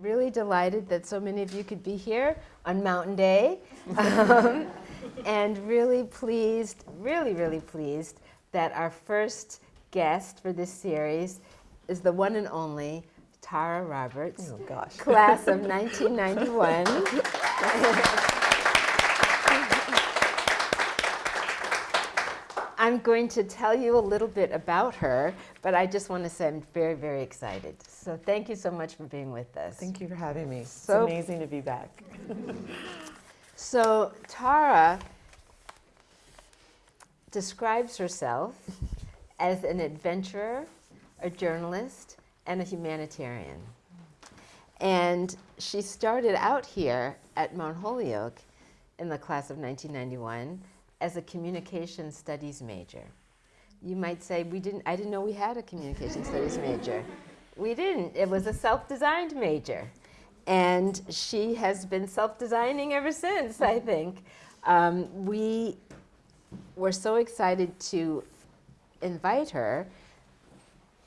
Really delighted that so many of you could be here on Mountain Day. Um, and really pleased, really, really pleased that our first guest for this series is the one and only Tara Roberts, oh, gosh. class of 1991. I'm going to tell you a little bit about her, but I just want to say I'm very, very excited. So thank you so much for being with us. Thank you for having me. So, it's amazing to be back. so Tara describes herself as an adventurer, a journalist, and a humanitarian. And she started out here at Mount Holyoke in the class of 1991 as a communication studies major. You might say, we didn't, I didn't know we had a communication studies major. We didn't. It was a self-designed major. And she has been self-designing ever since, I think. Um, we were so excited to invite her.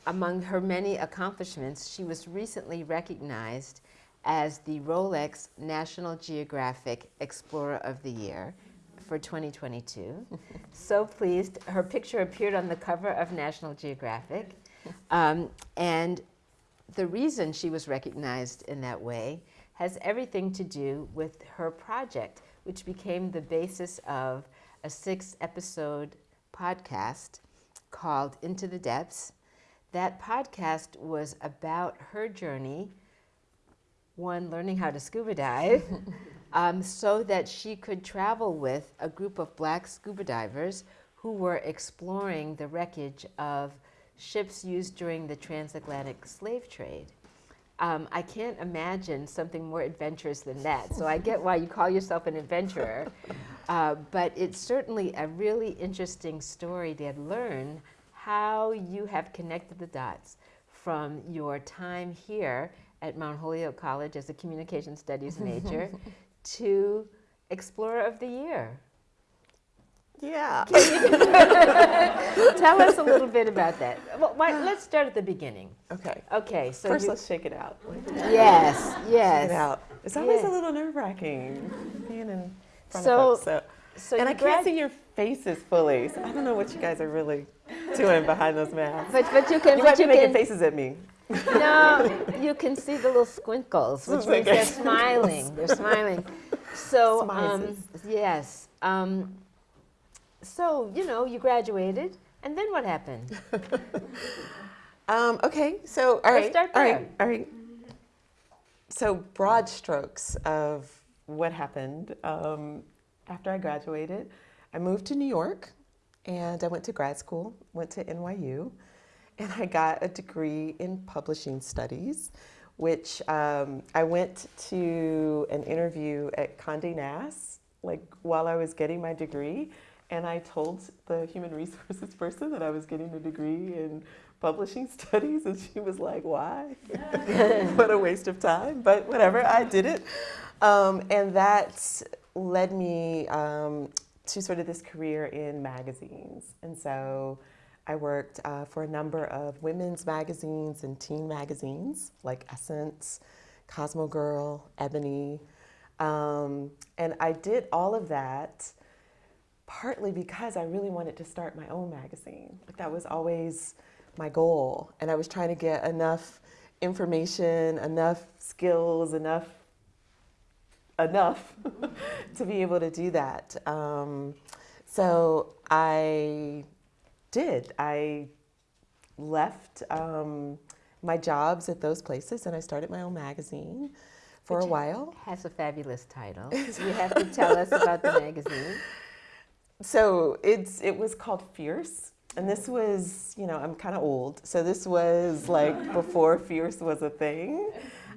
Among her many accomplishments, she was recently recognized as the Rolex National Geographic Explorer of the Year for 2022. so pleased. Her picture appeared on the cover of National Geographic. Um, and the reason she was recognized in that way has everything to do with her project, which became the basis of a six episode podcast called Into the Depths. That podcast was about her journey, one, learning how to scuba dive, um, so that she could travel with a group of black scuba divers who were exploring the wreckage of ships used during the transatlantic slave trade. Um, I can't imagine something more adventurous than that. So I get why you call yourself an adventurer. Uh, but it's certainly a really interesting story to learn how you have connected the dots from your time here at Mount Holyoke College as a communication studies major to Explorer of the Year. Yeah. Tell us a little bit about that. Well, why, let's start at the beginning. Okay. Okay. So first, you, let's shake it out. Yes. Yes. Shake it out. It's always yes. a little nerve wracking being in front so, of folks. So, so and I can't see your faces fully, so I don't know what you guys are really doing behind those masks. But but you can. You might be making faces at me. No, you can see the little squinkles, which means they're smiling. They're smiling. So, um, yes. Um, so, you know, you graduated, and then what happened? um, okay, so, all right, all right, all right. So, broad strokes of what happened um, after I graduated. I moved to New York, and I went to grad school, went to NYU and I got a degree in publishing studies, which um, I went to an interview at Condé Nast, like while I was getting my degree, and I told the human resources person that I was getting a degree in publishing studies, and she was like, why? what a waste of time, but whatever, I did it. Um, and that led me um, to sort of this career in magazines. And so I worked uh, for a number of women's magazines and teen magazines like Essence, Cosmo Girl, Ebony. Um, and I did all of that partly because I really wanted to start my own magazine. Like that was always my goal. And I was trying to get enough information, enough skills, enough enough to be able to do that. Um, so I did. I left um, my jobs at those places and I started my own magazine for Which a while. Has a fabulous title. you have to tell us about the magazine. So it's it was called Fierce. And this was, you know, I'm kind of old. So this was like before Fierce was a thing.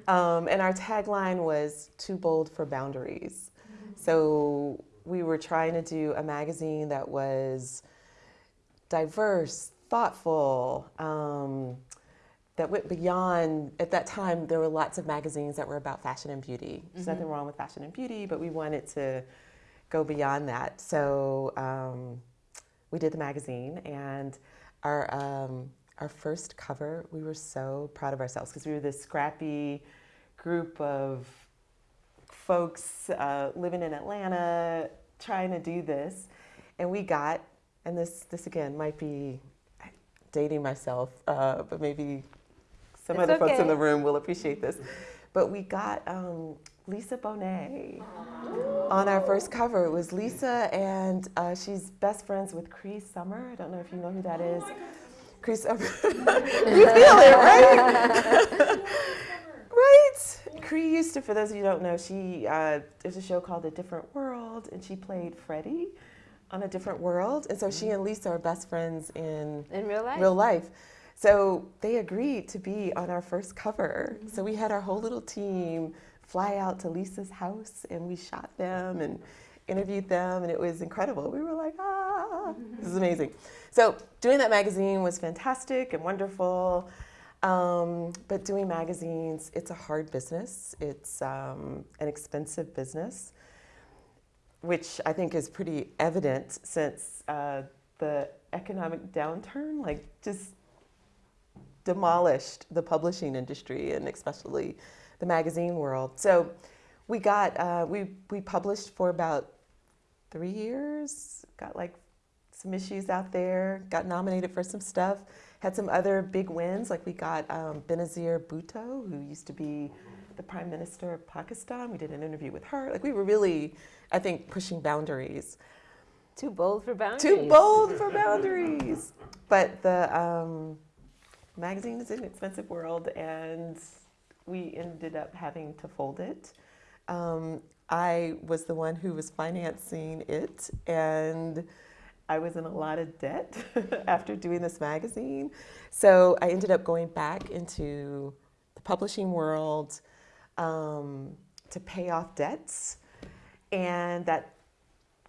Um, and our tagline was Too Bold for Boundaries. So we were trying to do a magazine that was diverse, thoughtful, um, that went beyond, at that time, there were lots of magazines that were about fashion and beauty. There's mm -hmm. nothing wrong with fashion and beauty, but we wanted to go beyond that. So um, we did the magazine, and our, um, our first cover, we were so proud of ourselves because we were this scrappy, group of folks uh, living in Atlanta trying to do this. And we got, and this, this again might be dating myself, uh, but maybe some It's other folks in the room will appreciate this. But we got um, Lisa Bonet on our first cover. It was Lisa, and uh, she's best friends with Cree Summer. I don't know if you know who that is. Cree Summer. you feel it, right? right? Cree used to, for those of you who don't know, she uh, there's a show called A Different World, and she played Freddie on A Different World. And so she and Lisa are best friends in In real life? real life. So they agreed to be on our first cover. So we had our whole little team fly out to Lisa's house and we shot them and interviewed them and it was incredible. We were like, ah, this is amazing. So doing that magazine was fantastic and wonderful. Um, but doing magazines, it's a hard business. It's um, an expensive business, which I think is pretty evident since uh, the economic downturn, like just demolished the publishing industry and especially the magazine world. So we got uh, we we published for about three years. Got like some issues out there. Got nominated for some stuff. Had some other big wins. Like we got um, Benazir Bhutto, who used to be the prime minister of Pakistan. We did an interview with her. Like we were really, I think, pushing boundaries. Too bold for boundaries. Too bold for boundaries. But the um, magazine is an expensive world, and we ended up having to fold it. Um, I was the one who was financing it, and I was in a lot of debt after doing this magazine. So I ended up going back into the publishing world um, to pay off debts, and that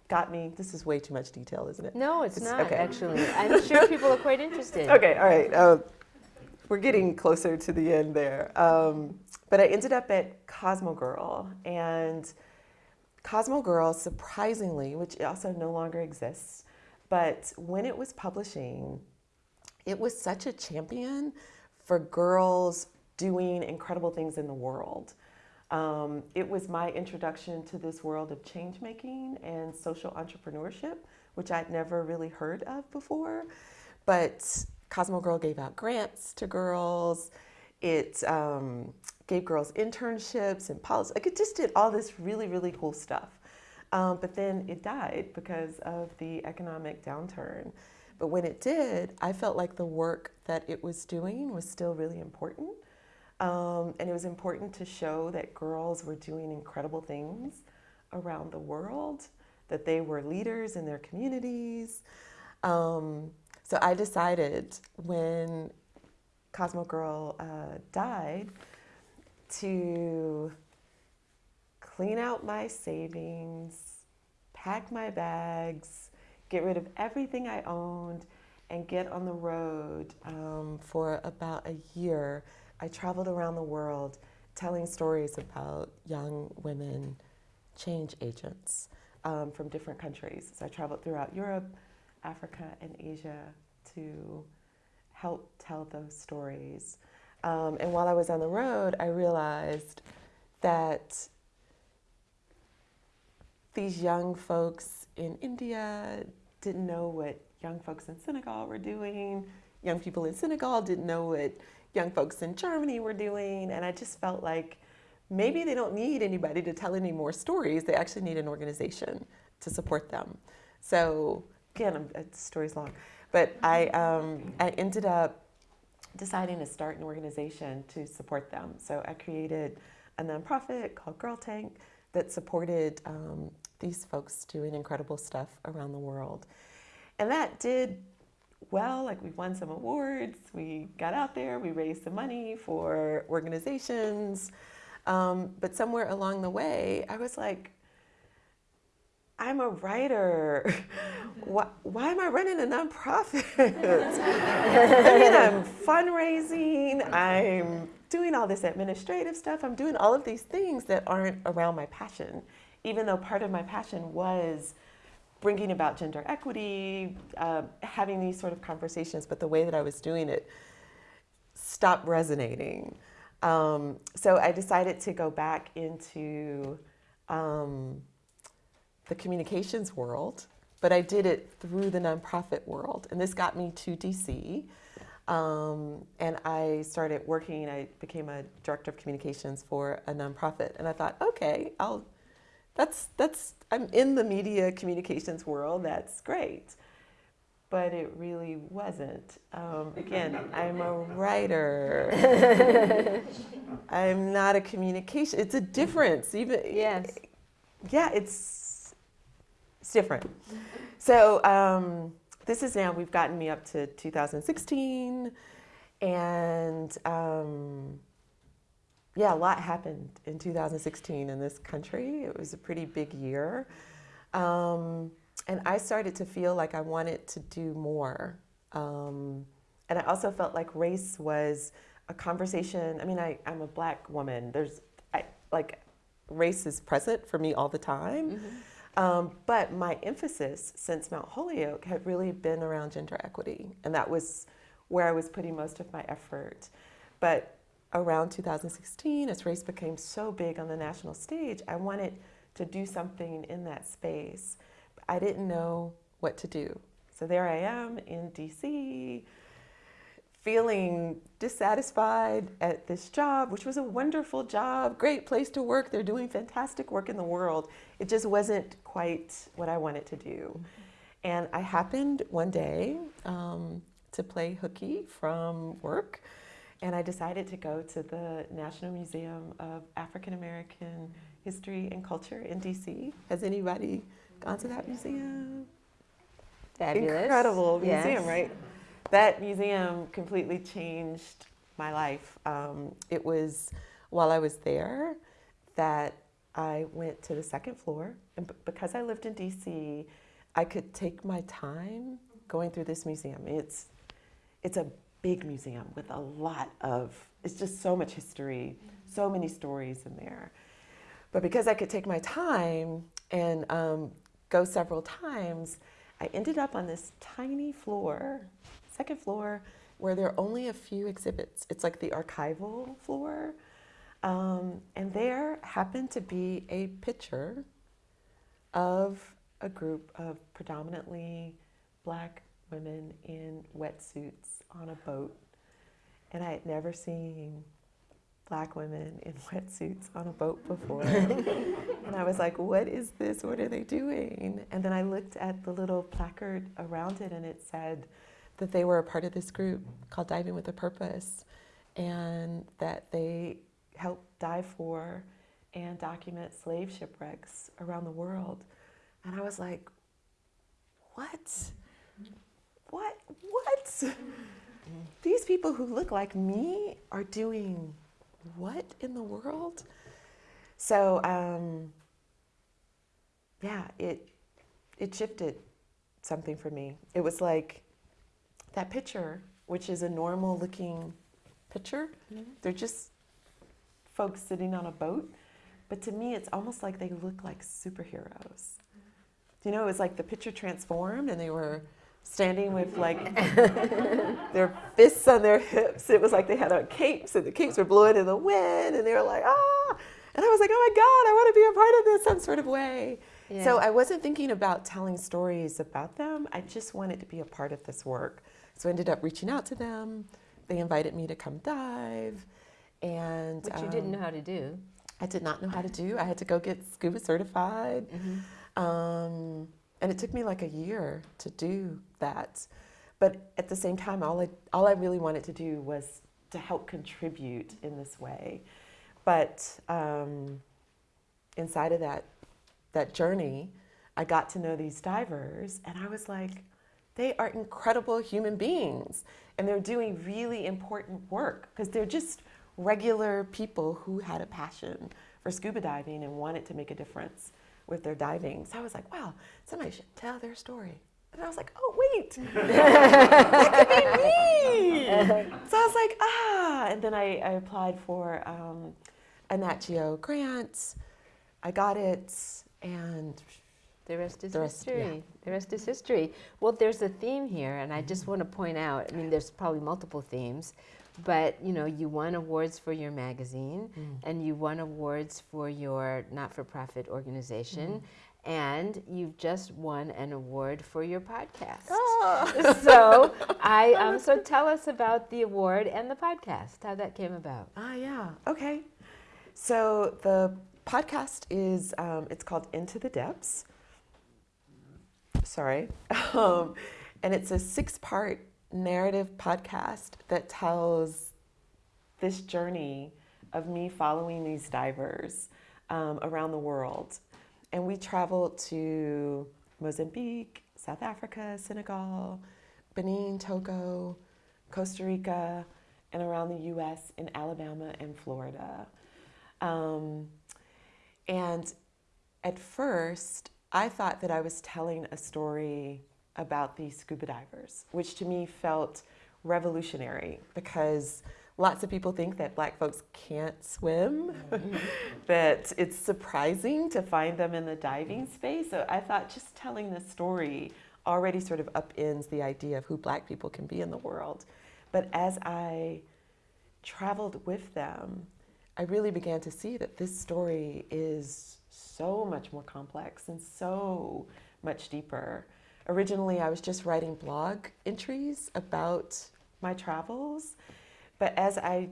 got me. This is way too much detail, isn't it? No, it's It's- not, okay. actually. I'm sure people are quite interested. Okay, all right. Uh, we're getting closer to the end there. Um, but I ended up at Cosmo Girl, and Cosmo Girl, surprisingly, which also no longer exists, but when it was publishing, it was such a champion for girls doing incredible things in the world. Um, it was my introduction to this world of change making and social entrepreneurship, which I'd never really heard of before. But Cosmo Girl gave out grants to girls. It um, gave girls internships and policy. Like it just did all this really, really cool stuff. Um, but then it died because of the economic downturn. But when it did, I felt like the work that it was doing was still really important. Um, and it was important to show that girls were doing incredible things around the world, that they were leaders in their communities. Um, so I decided when Cosmo Girl uh, died to clean out my savings, pack my bags, get rid of everything I owned, and get on the road um, for about a year. I traveled around the world telling stories about young women change agents um, from different countries. So I traveled throughout Europe, Africa, and Asia to help tell those stories. Um, and while I was on the road, I realized that these young folks in India didn't know what young folks in Senegal were doing. Young people in Senegal didn't know what young folks in Germany were doing. And I just felt like maybe they don't need anybody to tell any more stories. They actually need an organization to support them. So, again, I'm, uh, the story's long. But I, um, I ended up deciding to start an organization to support them. So I created a nonprofit called Girl Tank that supported um, these folks doing incredible stuff around the world. And that did well, like we've won some awards, we got out there, we raised some money for organizations. Um, but somewhere along the way, I was like, I'm a writer. Why, why am I running a nonprofit? I mean, I'm fundraising, I'm doing all this administrative stuff, I'm doing all of these things that aren't around my passion, even though part of my passion was bringing about gender equity, uh, having these sort of conversations, but the way that I was doing it stopped resonating. Um, so I decided to go back into um, the communications world, but I did it through the nonprofit world. And this got me to DC. Um, and I started working, I became a director of communications for a nonprofit. And I thought, okay, I'll, that's, that's, I'm in the media communications world, that's great. But it really wasn't. Um, again, I'm a writer. I'm not a communication. It's a difference. Even Yes. yeah, it's it's different. So um, this is now we've gotten me up to 2016, and um, yeah, a lot happened in 2016 in this country. It was a pretty big year, um, and I started to feel like I wanted to do more. Um, and I also felt like race was a conversation. I mean, I, I'm a black woman. There's I, like race is present for me all the time. Um, but my emphasis since Mount Holyoke had really been around gender equity, and that was where I was putting most of my effort. But around 2016, as race became so big on the national stage, I wanted to do something in that space. I didn't know what to do. So there I am in DC, feeling dissatisfied at this job, which was a wonderful job, great place to work. They're doing fantastic work in the world. It just wasn't quite what I wanted to do. And I happened one day um, to play hooky from work, and I decided to go to the National Museum of African American History and Culture in DC. Has anybody gone to that museum? Fabulous. Incredible museum, Yes. right? That museum completely changed my life. Um, it was while I was there that I went to the second floor, and because I lived in DC, I could take my time going through this museum. It's it's a big museum with a lot of it's just so much history, so many stories in there. But because I could take my time and um, go several times, I ended up on this tiny floor, second floor, where there are only a few exhibits. It's like the archival floor. Um, and there happened to be a picture of a group of predominantly black women in wetsuits on a boat. And I had never seen black women in wetsuits on a boat before. and I was like, what is this? What are they doing? And then I looked at the little placard around it and it said that they were a part of this group called Diving with a Purpose and that they help dive for and document slave shipwrecks around the world. And I was like, what? What? What? These people who look like me are doing what in the world? So, um, yeah, it it shifted something for me. It was like that picture, which is a normal looking picture. They're just folks sitting on a boat, but to me, it's almost like they look like superheroes. You know, it was like the picture transformed, and they were standing with like their fists on their hips. It was like they had on capes, and the capes were blowing in the wind, and they were like, ah. And I was like, oh my God, I want to be a part of this some sort of way. So I wasn't thinking about telling stories about them. I just wanted to be a part of this work. So I ended up reaching out to them. They invited me to come dive. And Which you didn't um, know how to do. I did not know how to do. I had to go get scuba certified. Um, and it took me like a year to do that. But at the same time, all I, all I really wanted to do was to help contribute in this way. But um, inside of that, that journey, I got to know these divers, and I was like, they are incredible human beings, and they're doing really important work because they're just regular people who had a passion for scuba diving and wanted to make a difference with their diving. So I was like, wow, somebody should tell their story. And I was like, oh, wait, that could be me. So I was like, ah. And then I, I applied for um, a Nat Geo grant. I got it, and The rest is The rest- history. yeah. The rest is history. Well, there's a theme here, and I just want to point out. I mean, there's probably multiple themes, but you know, you won awards for your magazine, Mm. and you won awards for your not-for-profit organization, and you've just won an award for your podcast. Oh. so, I um, so tell us about the award and the podcast. How that came about. Ah, yeah. Okay. So the podcast is um, it's called Into the Depths. Sorry, um, and it's a six-part narrative podcast that tells this journey of me following these divers um, around the world, and we traveled to Mozambique, South Africa, Senegal, Benin, Togo, Costa Rica, and around the U.S. in Alabama and Florida. Um, and at first, I thought that I was telling a story about these scuba divers, which to me felt revolutionary because lots of people think that black folks can't swim, that it's surprising to find them in the diving space. So I thought just telling this story already sort of upends the idea of who black people can be in the world. But as I traveled with them, I really began to see that this story is so much more complex and so much deeper. Originally, I was just writing blog entries about my travels, but as I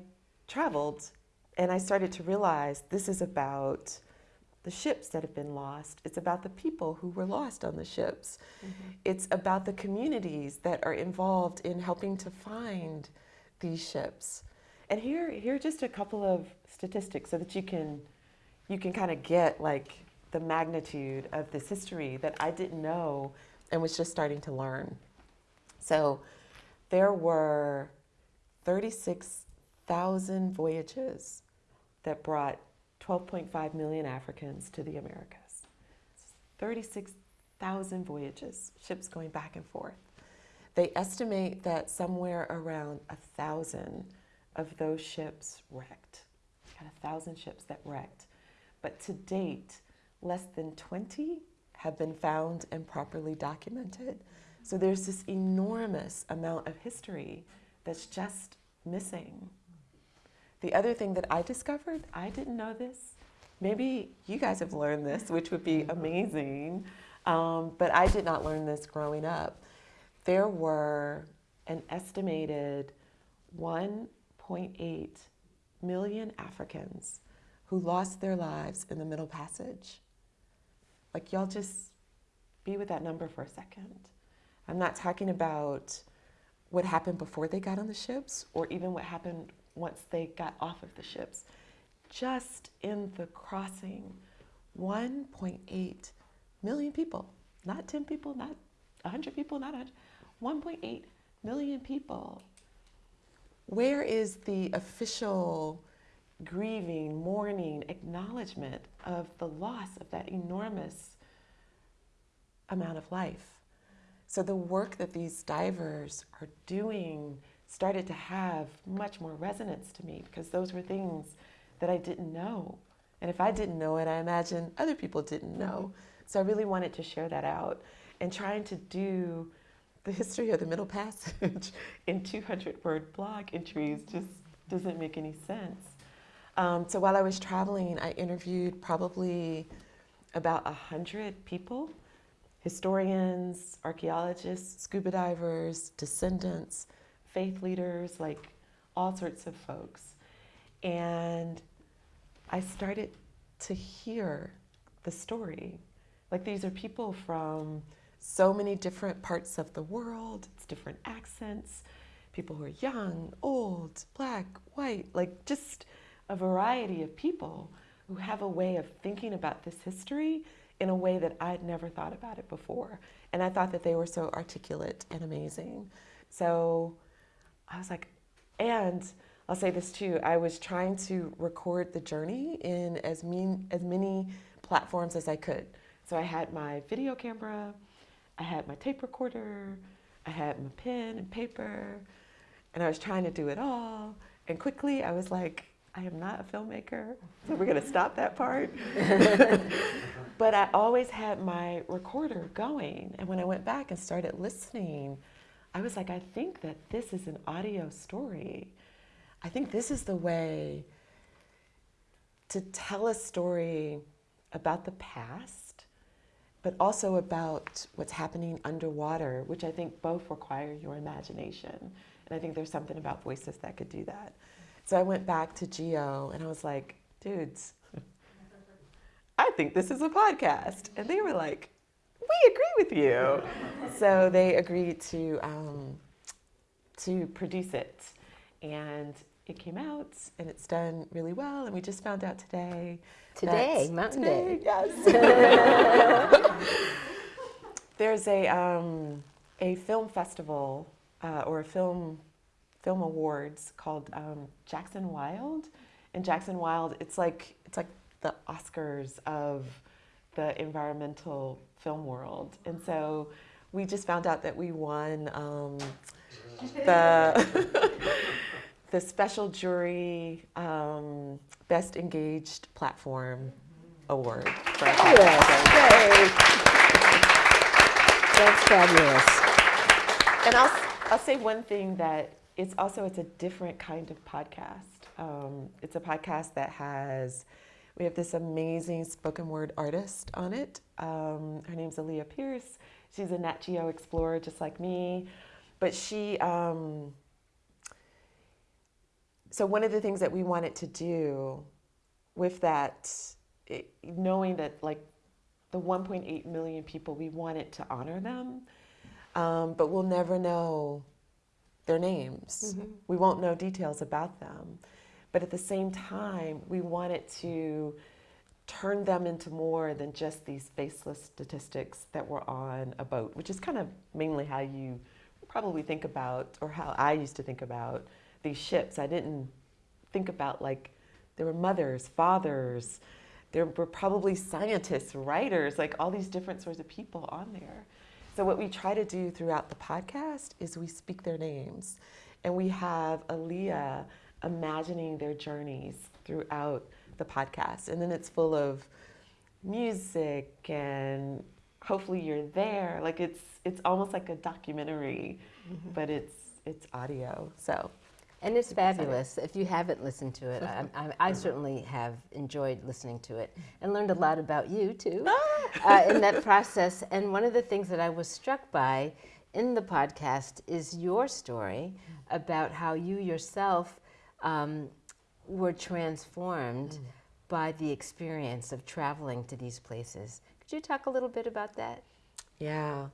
traveled and I started to realize this is about the ships that have been lost, it's about the people who were lost on the ships, mm-hmm. it's about the communities that are involved in helping to find these ships. And here, here are just a couple of statistics so that you can, you can kind of get like the magnitude of this history that I didn't know and was just starting to learn. So there were 36,000 voyages that brought 12.5 million Africans to the Americas. 36,000 voyages, ships going back and forth. They estimate that somewhere around a thousand of those ships wrecked. Got a thousand ships that wrecked. But to date, less than 20 have been found and properly documented. So there's this enormous amount of history that's just missing. The other thing that I discovered, I didn't know this. Maybe you guys have learned this, which would be amazing. Um, but I did not learn this growing up. There were an estimated 1.8 million Africans who lost their lives in the Middle Passage. Like, y'all just be with that number for a second. I'm not talking about what happened before they got on the ships or even what happened once they got off of the ships. Just in the crossing, 1.8 million people, not 10 people, not 100 people, not 100, 1.8 million people. Where is the official grieving, mourning, acknowledgement of the loss of that enormous amount of life? So the work that these divers are doing started to have much more resonance to me because those were things that I didn't know. And if I didn't know it, I imagine other people didn't know. So I really wanted to share that out. And trying to do the history of the Middle Passage in 200 word blog entries just doesn't make any sense. Um, so while I was traveling, I interviewed probably about 100 people historians, archaeologists, scuba divers, descendants, faith leaders, like all sorts of folks. And I started to hear the story. Like these are people from so many different parts of the world, it's different accents, people who are young, old, black, white, like just a variety of people who have a way of thinking about this history in a way that I'd never thought about it before. And I thought that they were so articulate and amazing. So I was like, and I'll say this too, I was trying to record the journey in as, mean, as many platforms as I could. So I had my video camera, I had my tape recorder, I had my pen and paper, and I was trying to do it all. And quickly I was like, I am not a filmmaker, so we're going to stop that part. but I always had my recorder going. And when I went back and started listening, I was like, I think that this is an audio story. I think this is the way to tell a story about the past, but also about what's happening underwater, which I think both require your imagination. And I think there's something about voices that could do that. So I went back to Geo and I was like, dudes, I think this is a podcast. And they were like, we agree with you. so they agreed to, um, to produce it. And it came out and it's done really well. And we just found out today. Today, Mountain today, Day. Yes. There's a, um, a film festival uh, or a film film awards called um, Jackson Wild. And Jackson Wild, it's like it's like the Oscars of the environmental film world. And so we just found out that we won um, the the special jury um, best engaged platform award. For podcast. That's fabulous. And I'll, I'll say one thing that it's also it's a different kind of podcast. Um, it's a podcast that has we have this amazing spoken word artist on it. Um, her name's Aaliyah Pierce. She's a Nat Geo explorer just like me, but she. Um, so one of the things that we wanted to do with that, it, knowing that like the 1.8 million people, we wanted to honor them, um, but we'll never know their names. Mm-hmm. We won't know details about them. But at the same time, we wanted to turn them into more than just these faceless statistics that were on a boat, which is kind of mainly how you probably think about, or how I used to think about these ships. I didn't think about like there were mothers, fathers, there were probably scientists, writers, like all these different sorts of people on there. So what we try to do throughout the podcast is we speak their names, and we have Aaliyah imagining their journeys throughout the podcast, and then it's full of music and hopefully you're there. Like it's it's almost like a documentary, mm-hmm. but it's it's audio. So And it's fabulous. If you haven't listened to it, I, I, I certainly have enjoyed listening to it and learned a lot about you too uh, in that process. And one of the things that I was struck by in the podcast is your story about how you yourself um, were transformed by the experience of traveling to these places. Could you talk a little bit about that? Yeah.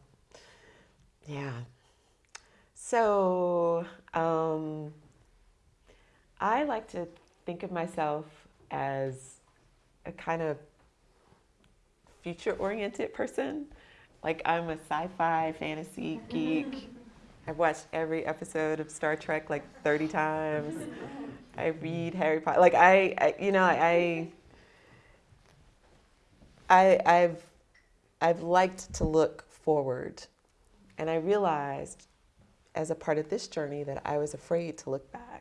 Yeah. So, um, I like to think of myself as a kind of future oriented person. Like, I'm a sci fi fantasy geek. I've watched every episode of Star Trek like 30 times. I read Harry Potter. Like, I, I you know, I, I, I've I've liked to look forward. And I realized as a part of this journey that I was afraid to look back.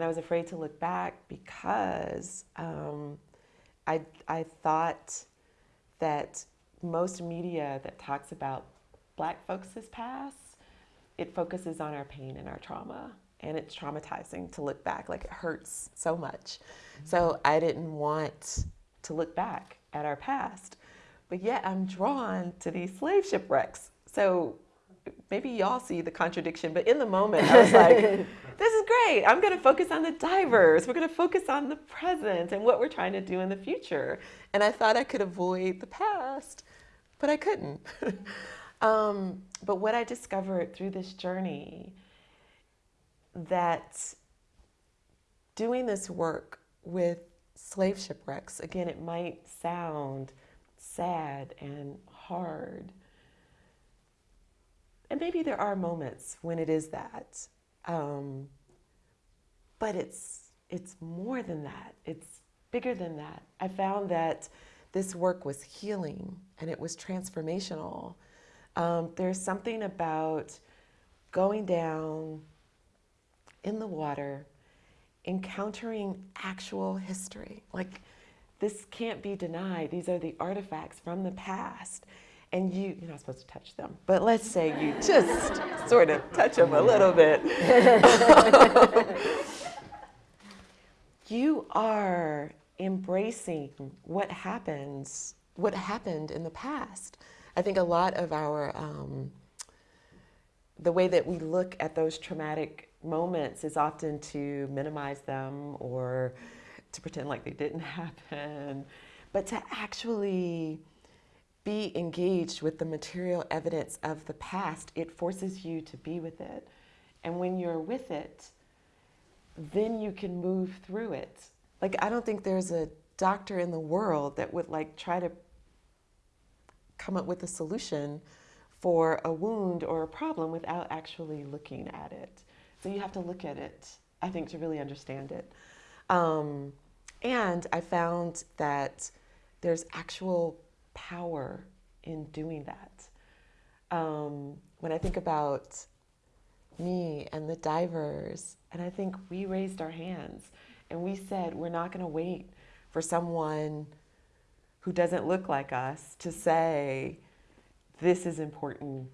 And I was afraid to look back because um, I, I thought that most media that talks about black folks' past, it focuses on our pain and our trauma. And it's traumatizing to look back. Like it hurts so much. So I didn't want to look back at our past but yet I'm drawn to these slave shipwrecks. So maybe y'all see the contradiction, but in the moment I was like, this is great. I'm going to focus on the divers. We're going to focus on the present and what we're trying to do in the future. And I thought I could avoid the past, but I couldn't. um, but what I discovered through this journey that doing this work with slave shipwrecks, again, it might sound sad and hard. And maybe there are moments when it is that. Um, but it's, it's more than that, it's bigger than that. I found that this work was healing and it was transformational. Um, there's something about going down in the water encountering actual history. Like, this can't be denied. These are the artifacts from the past. And you, you're not supposed to touch them, but let's say you just sort of touch them a little bit. you are embracing what happens, what happened in the past. I think a lot of our, um, the way that we look at those traumatic moments is often to minimize them or to pretend like they didn't happen, but to actually be engaged with the material evidence of the past, it forces you to be with it. And when you're with it, then you can move through it. Like, I don't think there's a doctor in the world that would like try to come up with a solution for a wound or a problem without actually looking at it. So you have to look at it, I think, to really understand it. Um, and I found that there's actual power in doing that. Um, when I think about me and the divers, and I think we raised our hands and we said, we're not going to wait for someone who doesn't look like us to say, this is important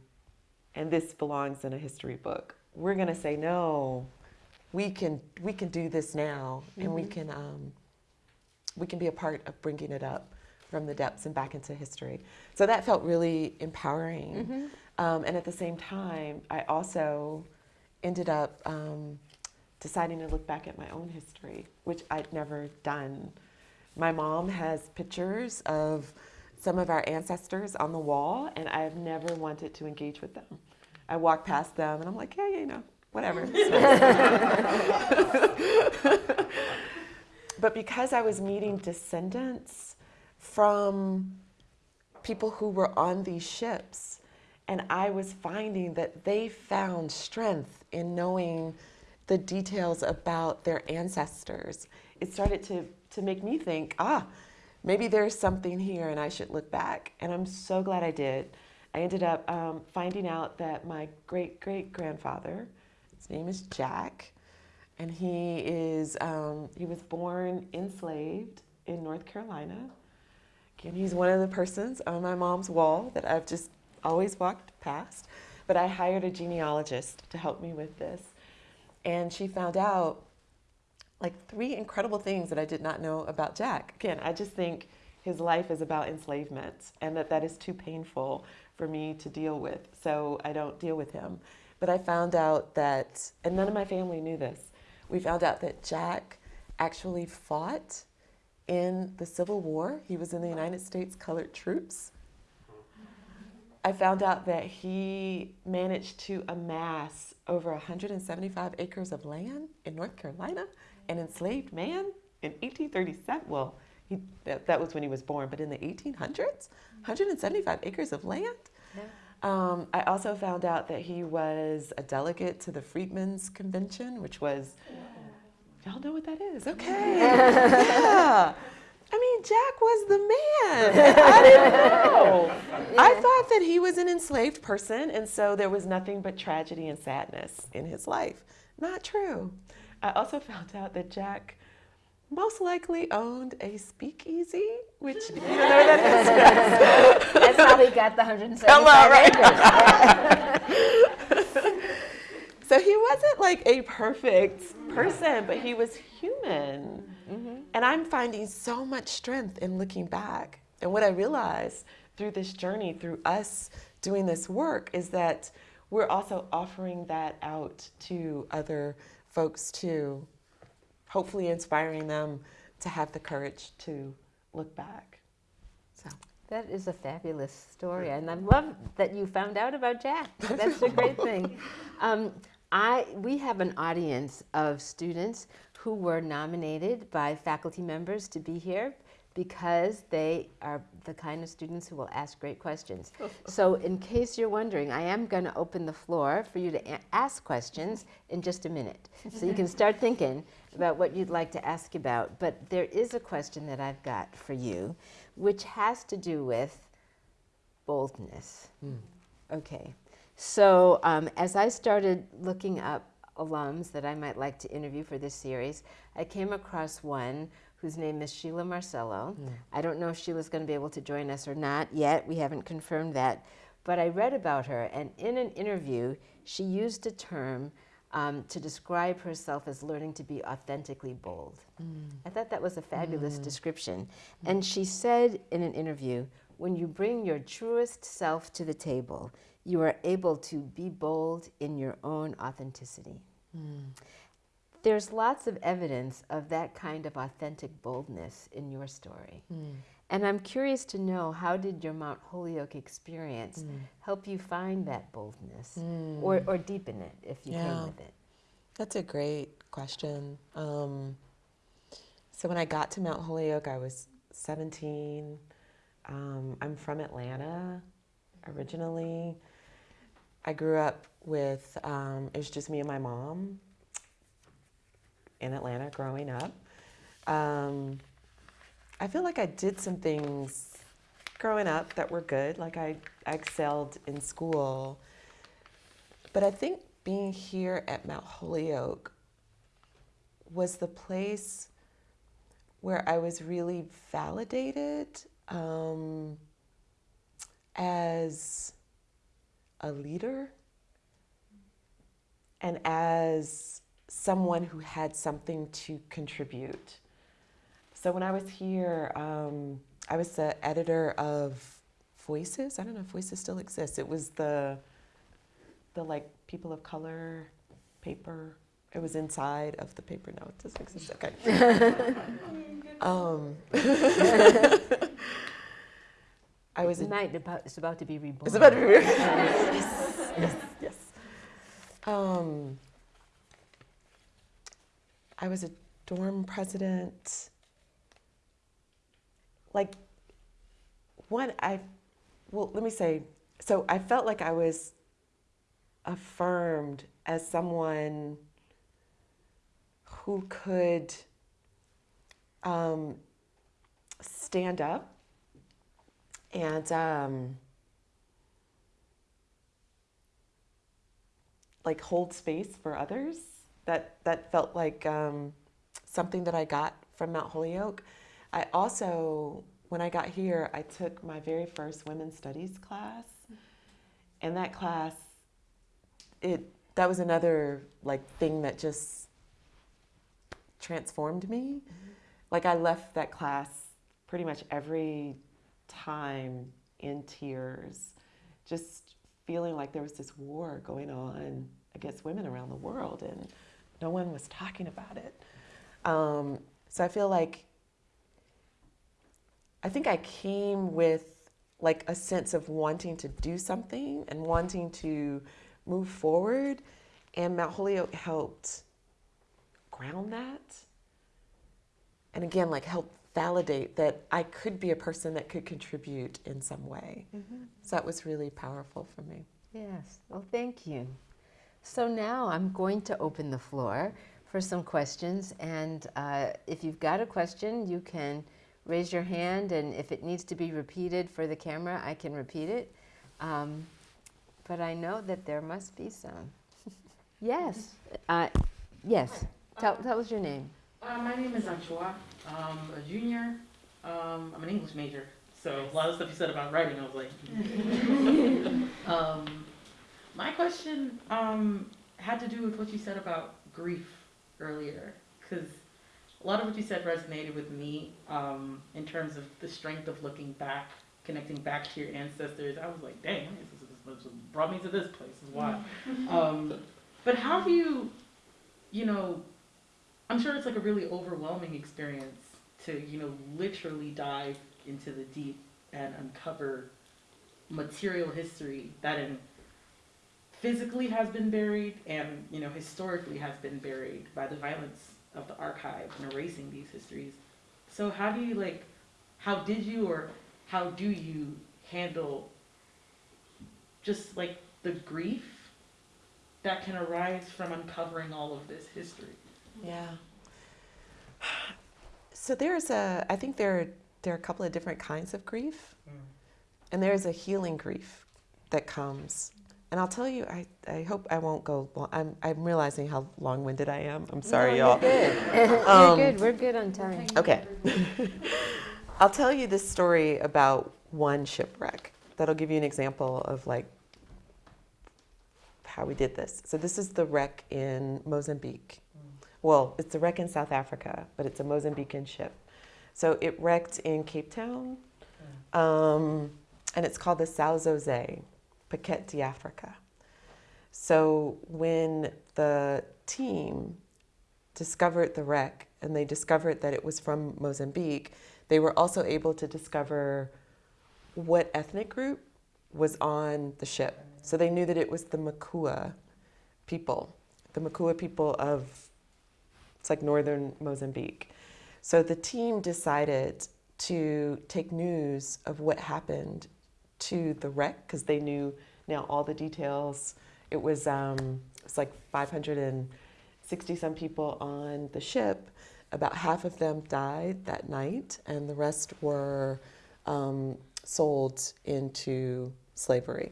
and this belongs in a history book. We're going to say, no, we can, we can do this now and mm-hmm. we, can, um, we can be a part of bringing it up from the depths and back into history. So that felt really empowering. Mm-hmm. Um, and at the same time, I also ended up um, deciding to look back at my own history, which I'd never done. My mom has pictures of some of our ancestors on the wall, and I've never wanted to engage with them. I walk past them, and I'm like, yeah, yeah, you know, whatever. but because I was meeting descendants from people who were on these ships, and I was finding that they found strength in knowing the details about their ancestors. It started to, to make me think, ah, maybe there's something here and I should look back. And I'm so glad I did. I ended up um, finding out that my great great grandfather, his name is Jack, and he is um, he was born enslaved in North Carolina. Again, he's one of the persons on my mom's wall that I've just always walked past. But I hired a genealogist to help me with this. And she found out like three incredible things that I did not know about Jack. Again, I just think his life is about enslavement and that that is too painful for me to deal with. So I don't deal with him. But I found out that, and none of my family knew this, we found out that Jack actually fought in the Civil War. He was in the United States Colored Troops. I found out that he managed to amass over 175 acres of land in North Carolina, an enslaved man in 1837. Well, he, that, that was when he was born, but in the 1800s, 175 acres of land. Yeah. Um, I also found out that he was a delegate to the Freedmen's Convention, which was, y'all know what that is? Okay. yeah. I mean, Jack was the man. I didn't know. Yeah. I thought that he was an enslaved person, and so there was nothing but tragedy and sadness in his life. Not true. I also found out that Jack most likely owned a speakeasy, which you know that is. That's how he got the 175 right. So he wasn't like a perfect person, but he was human. Mm-hmm. And I'm finding so much strength in looking back. And what I realized through this journey, through us doing this work, is that we're also offering that out to other folks too, hopefully inspiring them to have the courage to look back. So. That is a fabulous story, and I love that you found out about Jack. That's a great thing. Um, I, we have an audience of students who were nominated by faculty members to be here because they are the kind of students who will ask great questions. so in case you're wondering, I am going to open the floor for you to ask questions in just a minute. So you can start thinking about what you'd like to ask about. But there is a question that I've got for you, which has to do with boldness. Mm. Okay. So um, as I started looking up alums that I might like to interview for this series, I came across one whose name is Sheila Marcelo. I don't know if Sheila's going to be able to join us or not yet. We haven't confirmed that. But I read about her, and in an interview, she used a term um, to describe herself as learning to be authentically bold. I thought that was a fabulous description. And she said in an interview when you bring your truest self to the table, you are able to be bold in your own authenticity. There's lots of evidence of that kind of authentic boldness in your story. And I'm curious to know how did your Mount Holyoke experience help you find that boldness or, or deepen it if you Yeah. came with it? That's a great question. Um, so when I got to Mount Holyoke, I was 17. Um, I'm from Atlanta originally. I grew up with, um, it was just me and my mom in Atlanta growing up. Um, I feel like I did some things growing up that were good. Like I, I excelled in school. But I think being here at Mount Holyoke was the place where I was really validated um, as a leader and as someone who had something to contribute. So when I was here, um, I was the editor of Voices. I don't know if Voices still exists. It was the the like people of color paper. It was inside of the paper. No, it doesn't exist. Okay. um, I was. A, Tonight about, it's about to be reborn. it's about to be. reborn. yes, yes, yes. Um, I was a dorm president. Like, one, I, well, let me say, so I felt like I was affirmed as someone who could um, stand up and um, like hold space for others. That that felt like um, something that I got from Mount Holyoke. I also, when I got here, I took my very first women's studies class, and that class, it that was another like thing that just transformed me. Like I left that class pretty much every time in tears, just feeling like there was this war going on against women around the world and no one was talking about it. Um, so I feel like I think I came with like a sense of wanting to do something and wanting to move forward, and Mount Holyoke helped ground that. And again, like help validate that I could be a person that could contribute in some way. So that was really powerful for me. Yes, well, thank you. So now I'm going to open the floor for some questions. And uh, if you've got a question, you can raise your hand. And if it needs to be repeated for the camera, I can repeat it. Um, but I know that there must be some. yes, uh, yes. Tell, tell us your name. Uh, my name is Anchoa. I'm a junior. Um, I'm an English major. So a lot of stuff you said about writing, I was like. um, my question um, had to do with what you said about grief earlier, because a lot of what you said resonated with me um, in terms of the strength of looking back, connecting back to your ancestors. I was like, dang, this, is, brought me to this place. Is why. um, but how do you, you know, I'm sure it's like a really overwhelming experience to, you know, literally dive into the deep and uncover material history that in physically has been buried and, you know, historically has been buried by the violence of the archive and erasing these histories. So how do you like how did you or how do you handle just like the grief that can arise from uncovering all of this history? Yeah. So there's a, I think there, are, there are a couple of different kinds of grief. And there's a healing grief that comes And I'll tell you, I, I hope I won't go long. I'm, I'm realizing how long winded I am. I'm sorry, No, y'all. You're good. you're Um, good. We're good on time. Okay. I'll tell you this story about one shipwreck that'll give you an example of like how we did this. So this is the wreck in Mozambique. Well, it's a wreck in South Africa, but it's a Mozambican ship. So it wrecked in Cape Town, um, and it's called the São José, Paquete de Africa. So when the team discovered the wreck and they discovered that it was from Mozambique, they were also able to discover what ethnic group was on the ship. So they knew that it was the Makua people, the Makua people of, it's like northern Mozambique. So the team decided to take news of what happened to the wreck because they knew now all the details. It was, um, it was like 560 some people on the ship. About half of them died that night, and the rest were um, sold into slavery.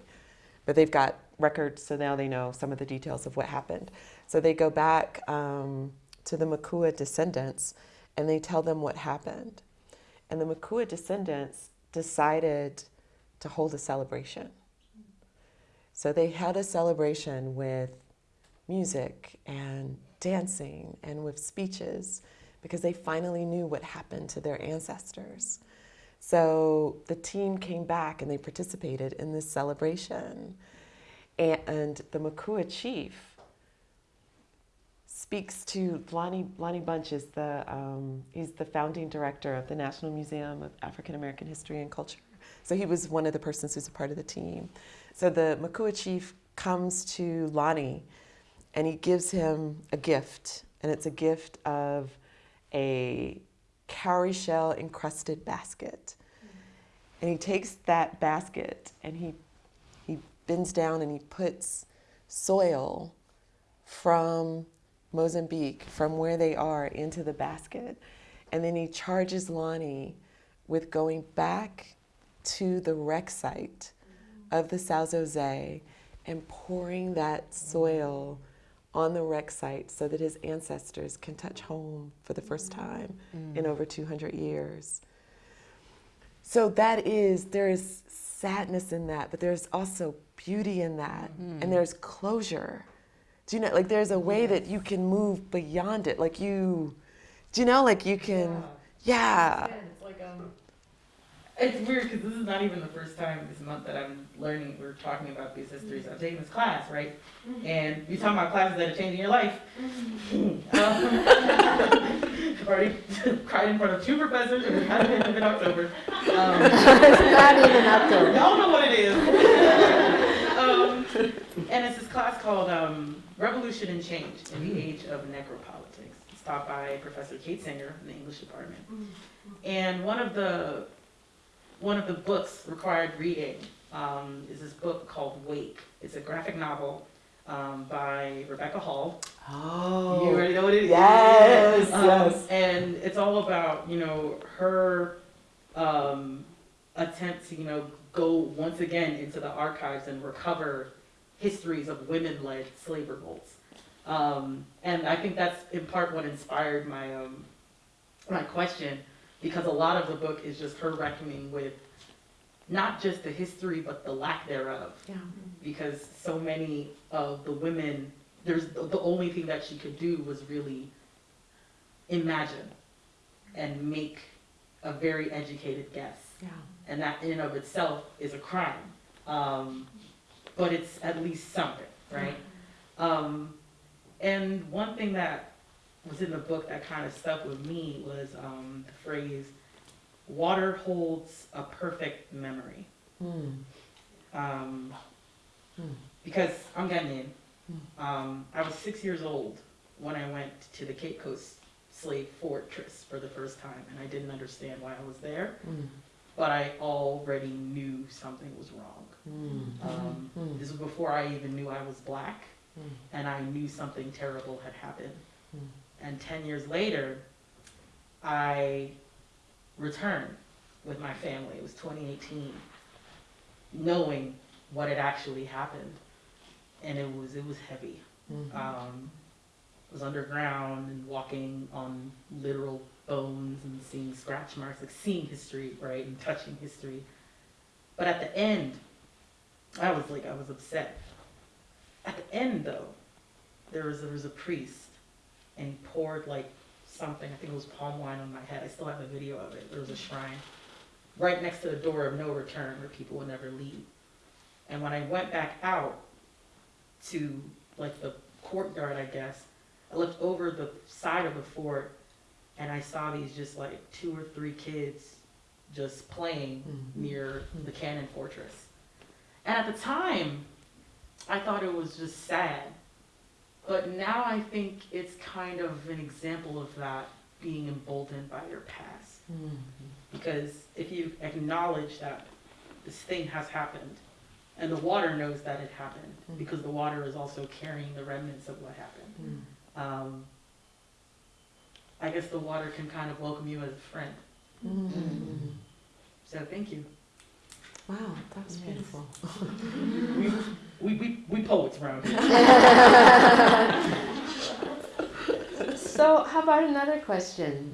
But they've got records, so now they know some of the details of what happened. So they go back um, to the Makua descendants and they tell them what happened. And the Makua descendants decided to hold a celebration. So they had a celebration with music and dancing and with speeches because they finally knew what happened to their ancestors. So the team came back and they participated in this celebration. And the Makua chief speaks to Lonnie, Lonnie Bunch is the, um, he's the founding director of the National Museum of African American History and Culture. So he was one of the persons who's a part of the team. So the Makua chief comes to Lonnie and he gives him a gift. And it's a gift of a cowrie shell encrusted basket. And he takes that basket and he, he bends down and he puts soil from Mozambique, from where they are, into the basket. And then he charges Lonnie with going back to the wreck site of the São José and pouring that soil on the wreck site so that his ancestors can touch home for the first time in mm. over 200 years. So that is, there is sadness in that, but there's also beauty in that, mm-hmm. and there's closure. Do you know, like, there's a way that you can move beyond it. Like, you, do you know, like, you can, yeah. It's like um. It's weird because this is not even the first time this month that I'm learning. We're talking about these histories. I'm taking this class, right? And you're talking about classes that are changing your life. Um, I've already cried in front of two professors, and it hasn't even been October. Um, it's not even October. Y'all know what it is. um, and it's this class called um, Revolution and Change in the Age of Necropolitics. It's taught by Professor Kate Singer in the English department. And one of the one of the books required reading um, is this book called Wake. It's a graphic novel um, by Rebecca Hall. Oh. You already know what it is. Yes, Um, yes. And it's all about, you know, her um, attempt to, you know, go once again into the archives and recover histories of women-led slave revolts. Um, and I think that's in part what inspired my um, my question, because a lot of the book is just her reckoning with not just the history but the lack thereof Yeah. because so many of the women, there's the only thing that she could do was really imagine and make a very educated guess, Yeah. and that in and of itself is a crime. Um, but it's at least something, right? Um, and one thing that was in the book that kind of stuck with me was um, the phrase, "Water holds a perfect memory." Mm. um, Hmm. because I'm Ghanaian. Um, I was six years old when I went to the Cape Coast slave fortress for the first time, and I didn't understand why I was there, Mm. but I already knew something was wrong. Mm. Um, Mm. This was before I even knew I was black, Mm. and I knew something terrible had happened. And 10 years later, I returned with my family. It was 2018, knowing what had actually happened. and it was it was heavy. Um, it was underground and walking on literal bones and seeing scratch marks, like seeing history, right, and touching history. But at the end, I was like, I was upset. At the end, though, there was there was a priest, and he poured like something. I think it was palm wine on my head. I still have a video of it. There was a shrine right next to the door of no return, where people would never leave. And when I went back out to like the courtyard, I guess, I looked over the side of the fort, and I saw these just like two or three kids just playing Mhm. near the cannon fortress. And at the time, I thought it was just sad. But now I think it's kind of an example of that being emboldened by your past. Because if you acknowledge that this thing has happened, and the water knows that it happened, Mhm. because the water is also carrying the remnants of what happened, um, I guess the water can kind of welcome you as a friend. So thank you. Wow, that was Yes. beautiful. We, we, we, we poets around here. So, how about another question?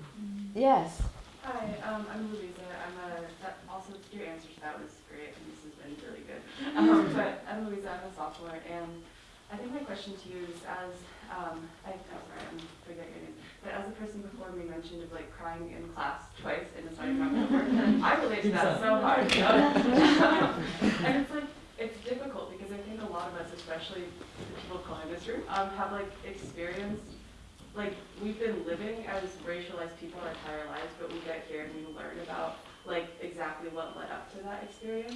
Yes. Hi, um, I'm Louisa. I'm a, that also, your answer to that was great, and this has been really good. Um, but I'm Louisa, I'm a sophomore, and I think my question to you is as, um, I, I'm sorry, I'm forgetting your name, but as a person before me mentioned of like crying in class twice and deciding not to work, I relate to that so hard. And it's like, it's difficult because I think a lot of us, especially the people of color in this room, um, have like experienced like we've been living as racialized people our entire lives, but we get here and we learn about like exactly what led up to that experience.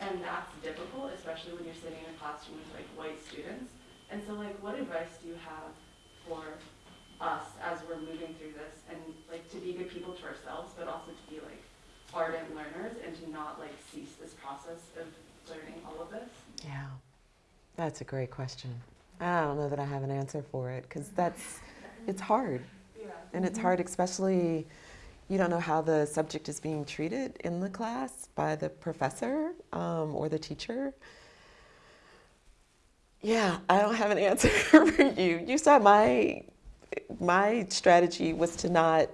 And that's difficult, especially when you're sitting in a classroom with like white students. And so like what advice do you have for us as we're moving through this and like to be good people to ourselves, but also to be like ardent learners and to not like cease this process of learning all of this? Yeah, that's a great question. I don't know that I have an answer for it because that's, it's hard. Yeah. And it's hard, especially you don't know how the subject is being treated in the class by the professor um, or the teacher. Yeah, I don't have an answer for you. You saw my my strategy was to not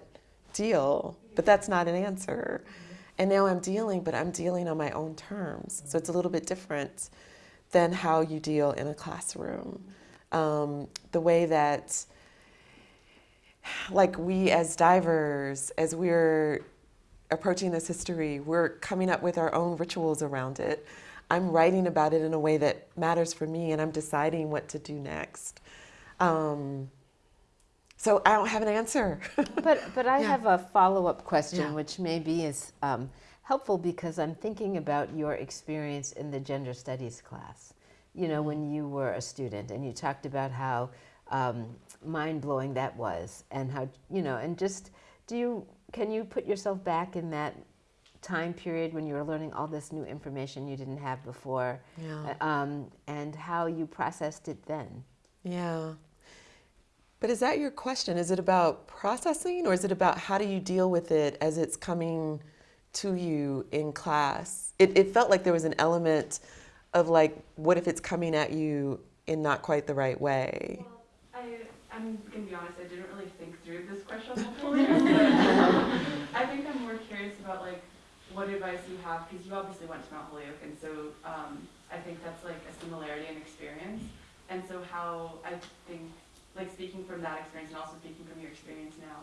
deal, but that's not an answer. And now I'm dealing, but I'm dealing on my own terms. So it's a little bit different than how you deal in a classroom. Um, the way that like we as divers, as we're approaching this history, we're coming up with our own rituals around it. I'm writing about it in a way that matters for me, and I'm deciding what to do next. Um, so I don't have an answer. But, but I Yeah. have a follow-up question, Yeah. which maybe is um, helpful because I'm thinking about your experience in the gender studies class. You know, when you were a student and you talked about how um, mind-blowing that was and how, you know, and just, do you, can you put yourself back in that time period when you were learning all this new information you didn't have before yeah. uh, um, and how you processed it then? Yeah. But is that your question? Is it about processing or is it about how do you deal with it as it's coming to you in class? It, it felt like there was an element of like, what if it's coming at you in not quite the right way? I'm gonna be honest, I didn't really think through this question I think I'm more curious about like what advice you have, because you obviously went to Mount Holyoke, and so um, I think that's like a similarity in experience. And so how I think, like speaking from that experience and also speaking from your experience now,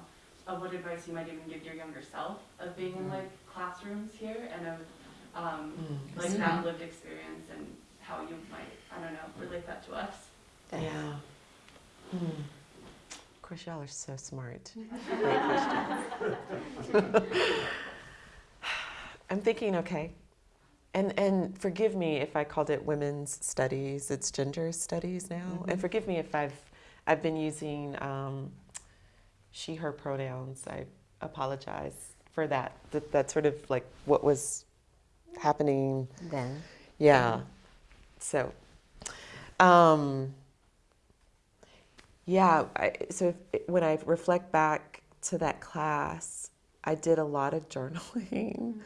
of what advice you might even give your younger self of being in like classrooms here and of um, Mm. like that lived experience and how you might, I don't know, relate that to us. Yeah. Hmm. Of course, y'all are so smart. Great question. I'm thinking, okay, and and forgive me if I called it women's studies. It's gender studies now, and forgive me if I've I've been using um, she/her pronouns. I apologize for that. That that's sort of like what was happening Then? yeah. So, um, yeah. I, so if, when I reflect back to that class, I did a lot of journaling,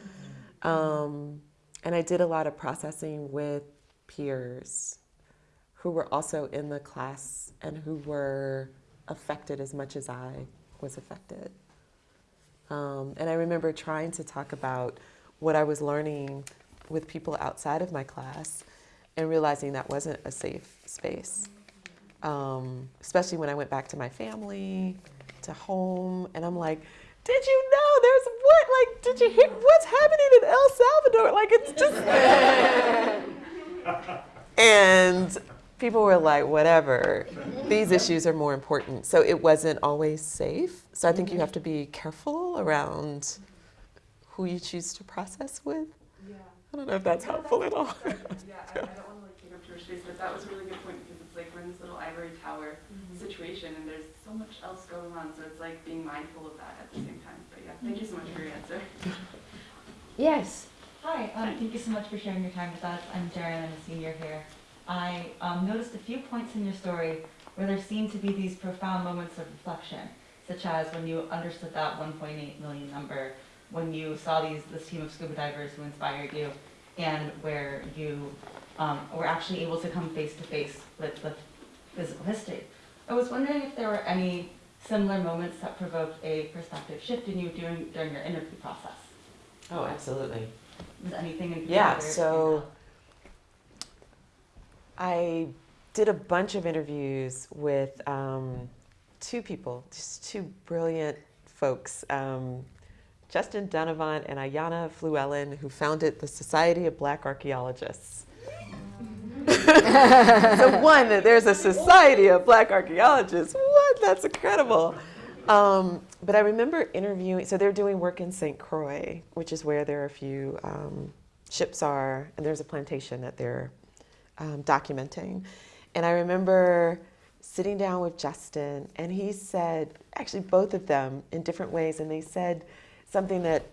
um, and I did a lot of processing with peers who were also in the class and who were affected as much as I was affected. Um, and I remember trying to talk about what I was learning with people outside of my class and realizing that wasn't a safe space. Um, especially when I went back to my family, to home, and I'm like, did you know there's what? Like, did you hear what's happening in El Salvador? Like, it's just. and people were like, whatever, these issues are more important. So it wasn't always safe. So I think you have to be careful around who you choose to process with. Yeah. I don't know if that's helpful at all. Yeah, I, I don't want to like take up too much space, but that was a really good point because it's like we're in this little ivory tower situation and there's so much else going on, so it's like being mindful of that at the same time. But yeah, thank you so much for your answer. Yes. Hi, um, thank you so much for sharing your time with us. I'm Jaren, I'm a senior here. I um, noticed a few points in your story where there seemed to be these profound moments of reflection, such as when you understood that 1.8 million number, when you saw these this team of scuba divers who inspired you, and where you um, were actually able to come face to face with the physical history. I was wondering if there were any similar moments that provoked a perspective shift in you during during your interview process. Oh, absolutely. Was anything in Yeah, particular so- stand out? I did a bunch of interviews with um, two people, just two brilliant folks. Um, Justin Dunnavant and Ayana Flewellen, who founded the Society of Black Archaeologists. so one, that there's a Society of Black Archaeologists. What? That's incredible. Um, but I remember interviewing. So they're doing work in St. Croix, which is where there are a few um, ships are, and there's a plantation that they're um, documenting. And I remember sitting down with Justin, and he said, actually, both of them in different ways, and they said something that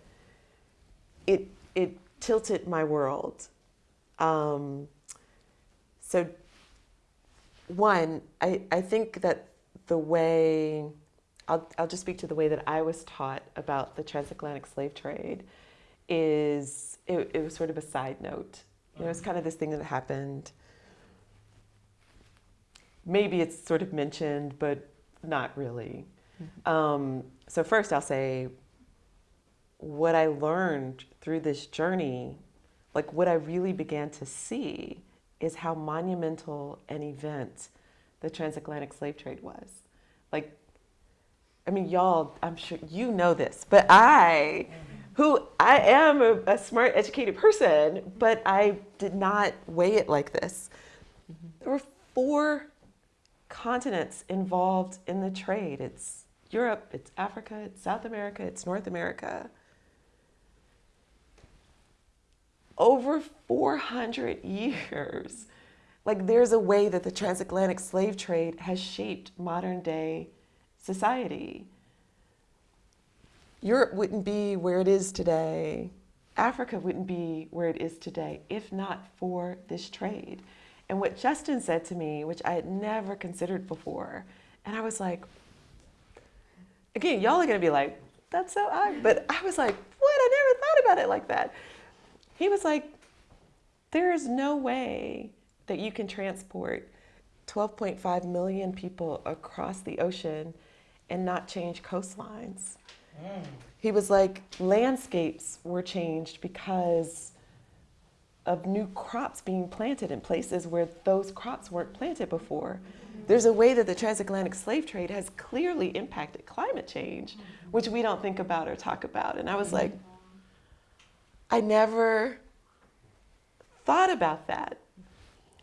it it tilted my world. Um, so, one, I, I think that the way I'll, I'll just speak to the way that I was taught about the transatlantic slave trade is it, it was sort of a side note. You know, it's kind of this thing that happened. Maybe it's sort of mentioned, but not really. Um, so, first, I'll say what I learned through this journey, like what I really began to see, is how monumental an event the transatlantic slave trade was. Like, I mean, y'all, I'm sure you know this, but I, who I am a, a smart, educated person, but I did not weigh it like this. There were four continents involved in the trade. It's Europe, it's Africa, it's South America, it's North America. Over 400 years. Like, there's a way that the transatlantic slave trade has shaped modern day society. Europe wouldn't be where it is today. Africa wouldn't be where it is today if not for this trade. And what Justin said to me, which I had never considered before, and I was like, again, y'all are gonna be like, that's so odd. But I was like, what? I never thought about it like that. He was like, there is no way that you can transport 12.5 million people across the ocean and not change coastlines. He was like, landscapes were changed because of new crops being planted in places where those crops weren't planted before. There's a way that the transatlantic slave trade has clearly impacted climate change, which we don't think about or talk about. And I was like, I never thought about that.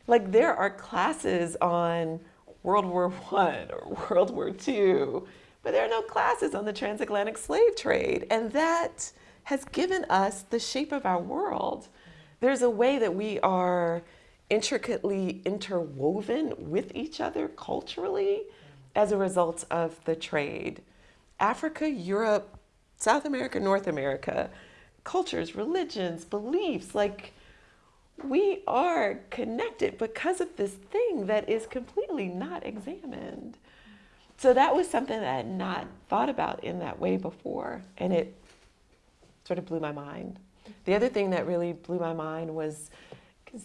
Like there are classes on World War One or World War Two, but there are no classes on the transatlantic slave trade, and that has given us the shape of our world. There's a way that we are intricately interwoven with each other culturally as a result of the trade. Africa, Europe, South America, North America, cultures, religions, beliefs, like we are connected because of this thing that is completely not examined. So that was something that I had not thought about in that way before, and it sort of blew my mind. The other thing that really blew my mind was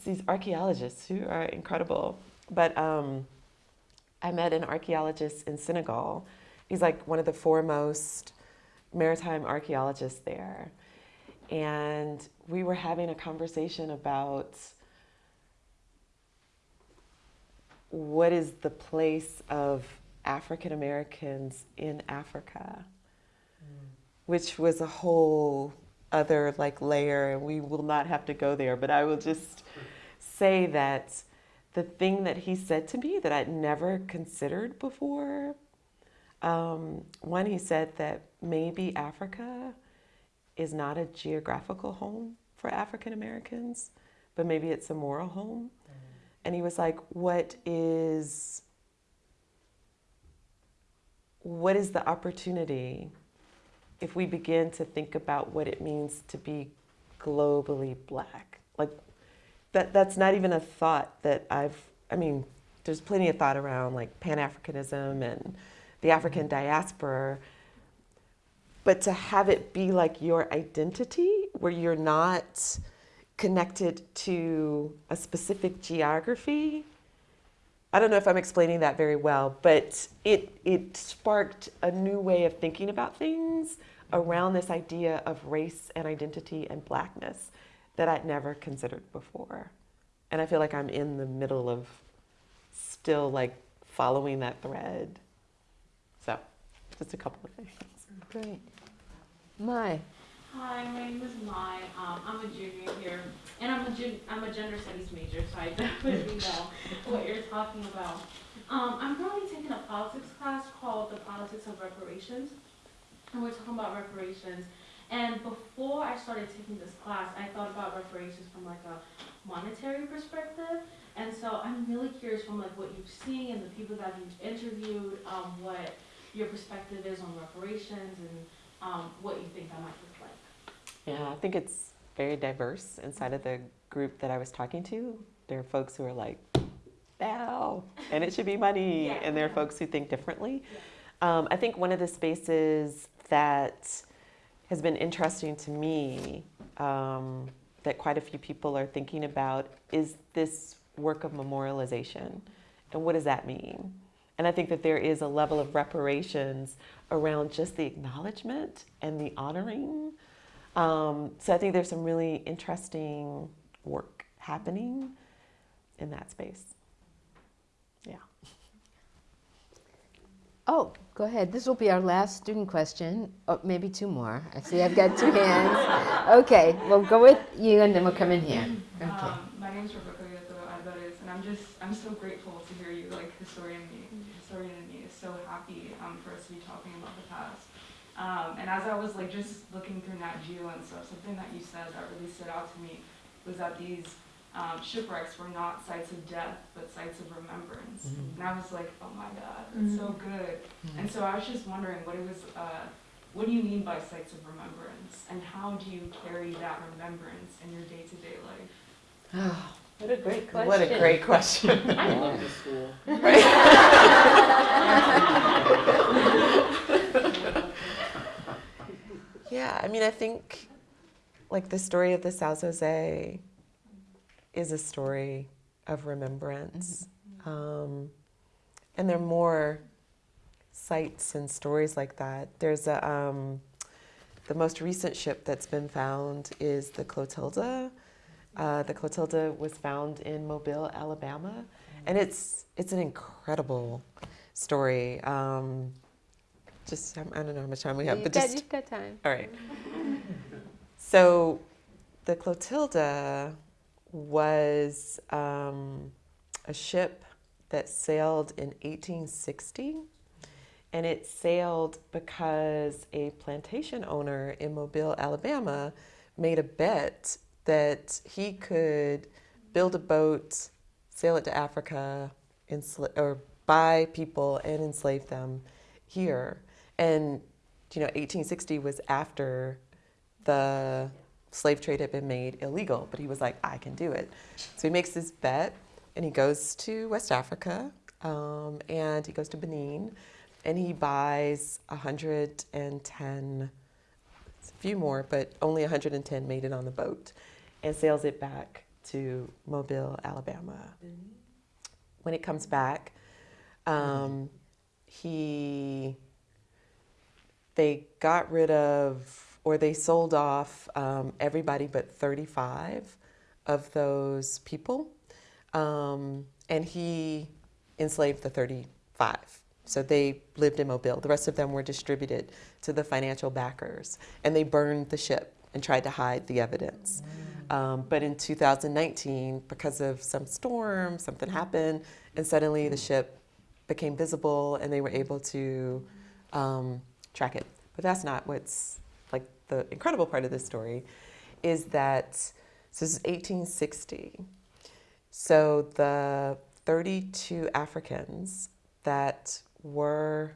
these archaeologists who are incredible. But um, I met an archaeologist in Senegal. He's like one of the foremost maritime archaeologists there. And we were having a conversation about what is the place of African Americans in Africa, which was a whole other like layer, and we will not have to go there. But I will just say that the thing that he said to me that I'd never considered before. Um, one, he said that maybe Africa is not a geographical home for African Americans, but maybe it's a moral home. And he was like, "What is what is the opportunity if we begin to think about what it means to be globally black? Like that that's not even a thought that I've I mean, there's plenty of thought around like Pan-Africanism and the African mm-hmm. diaspora, but to have it be like your identity where you're not connected to a specific geography. I don't know if I'm explaining that very well, but it it sparked a new way of thinking about things around this idea of race and identity and blackness that I'd never considered before. And I feel like I'm in the middle of still like following that thread. So, just a couple of things. Great. Mai. Hi, my name is Mai. Um, I'm a junior here, and I'm a gen- I'm a gender studies major, so I definitely know what you're talking about. Um, I'm currently taking a politics class called the Politics of Reparations, and we're talking about reparations. And before I started taking this class, I thought about reparations from like a monetary perspective. And so I'm really curious from like what you've seen and the people that you've interviewed, um, what your perspective is on reparations and um, what you think that might like. Yeah, I think it's very diverse inside of the group that I was talking to. There are folks who are like, now, and it should be money, Yeah, and there are folks who think differently. Um, I think one of the spaces that has been interesting to me, um, that quite a few people are thinking about, is this work of memorialization. And what does that mean? And I think that there is a level of reparations around just the acknowledgement and the honoring. Um, so I think there's some really interesting work happening in that space. Yeah. Oh, go ahead. This will be our last student question. Oh, maybe two more. I see I've got two hands. Okay, we'll go with you and then we'll come in here. Okay. Um, my name is Rebecca Yoto Alvarez, and I'm just I'm so grateful to hear you like historian me, historian in me is so happy um, for us to be talking about the past. Um, and as I was like just looking through Nat Geo and stuff, something that you said that really stood out to me was that these um, shipwrecks were not sites of death, but sites of remembrance. Mhm. And I was like, oh my God, that's so good. And so I was just wondering what it was, uh, what do you mean by sites of remembrance? And how do you carry that remembrance in your day-to-day life? What a great question. What a great question. I love this school. Yeah, I mean, I think like the story of the São José is a story of remembrance. Um, and there are more sites and stories like that. There's a, um, the most recent ship that's been found is the Clotilda. Uh, the Clotilda was found in Mobile, Alabama, and it's it's an incredible story. Um, just I don't know how much time we have, You've but got, just you've got time. all right. So, the Clotilda was um, a ship that sailed in 1860, and it sailed because a plantation owner in Mobile, Alabama, made a bet that he could build a boat, sail it to Africa, or buy people and enslave them here. And you know, 1860 was after the slave trade had been made illegal, but he was like, I can do it. So he makes this bet and he goes to West Africa um, and he goes to Benin and he buys 110, it's a few more, but only 110 made it on the boat and sails it back to Mobile, Alabama. when it comes back, um, he they got rid of or they sold off um, everybody but 35 of those people, um, and he enslaved the 35. So they lived in Mobile. The rest of them were distributed to the financial backers, and they burned the ship and tried to hide the evidence. Um, but in 2019, because of some storm, something happened, and suddenly the ship became visible, and they were able to um, track it. But that's not what's like the incredible part of this story, is that so this is 1860. So the 32 Africans that were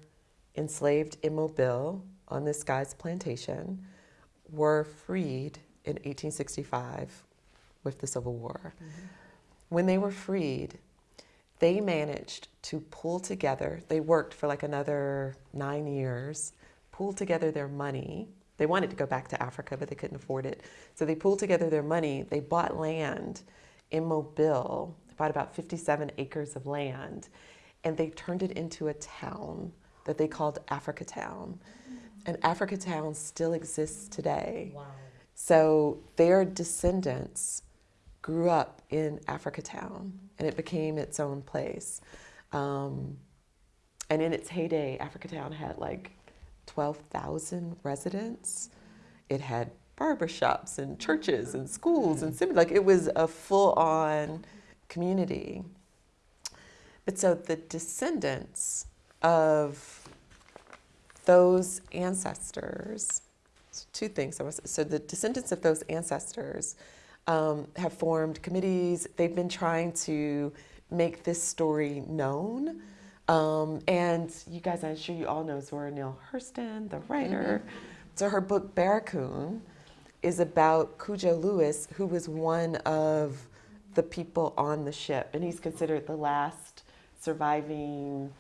enslaved in Mobile on this guy's plantation were freed in 1865 with the Civil War. Mm-hmm. When they were freed, they managed to pull together, they worked for like another nine years, pull together their money. They wanted to go back to Africa, but they couldn't afford it. So they pulled together their money, they bought land in Mobile, bought about 57 acres of land, and they turned it into a town that they called Africa Town. And Africa Town still exists today. Wow. So their descendants grew up in Africa Town, and it became its own place. Um, and in its heyday, Africa Town had like 12,000 residents. It had barbershops and churches and schools and sim- like it was a full-on community. But so the descendants of those ancestors, two things. So the descendants of those ancestors um, have formed committees. They've been trying to make this story known. Um, and you guys, I'm sure you all know Zora Neale Hurston, the writer. So her book Barracoon is about Cudjo Lewis, who was one of the people on the ship, and he's considered the last surviving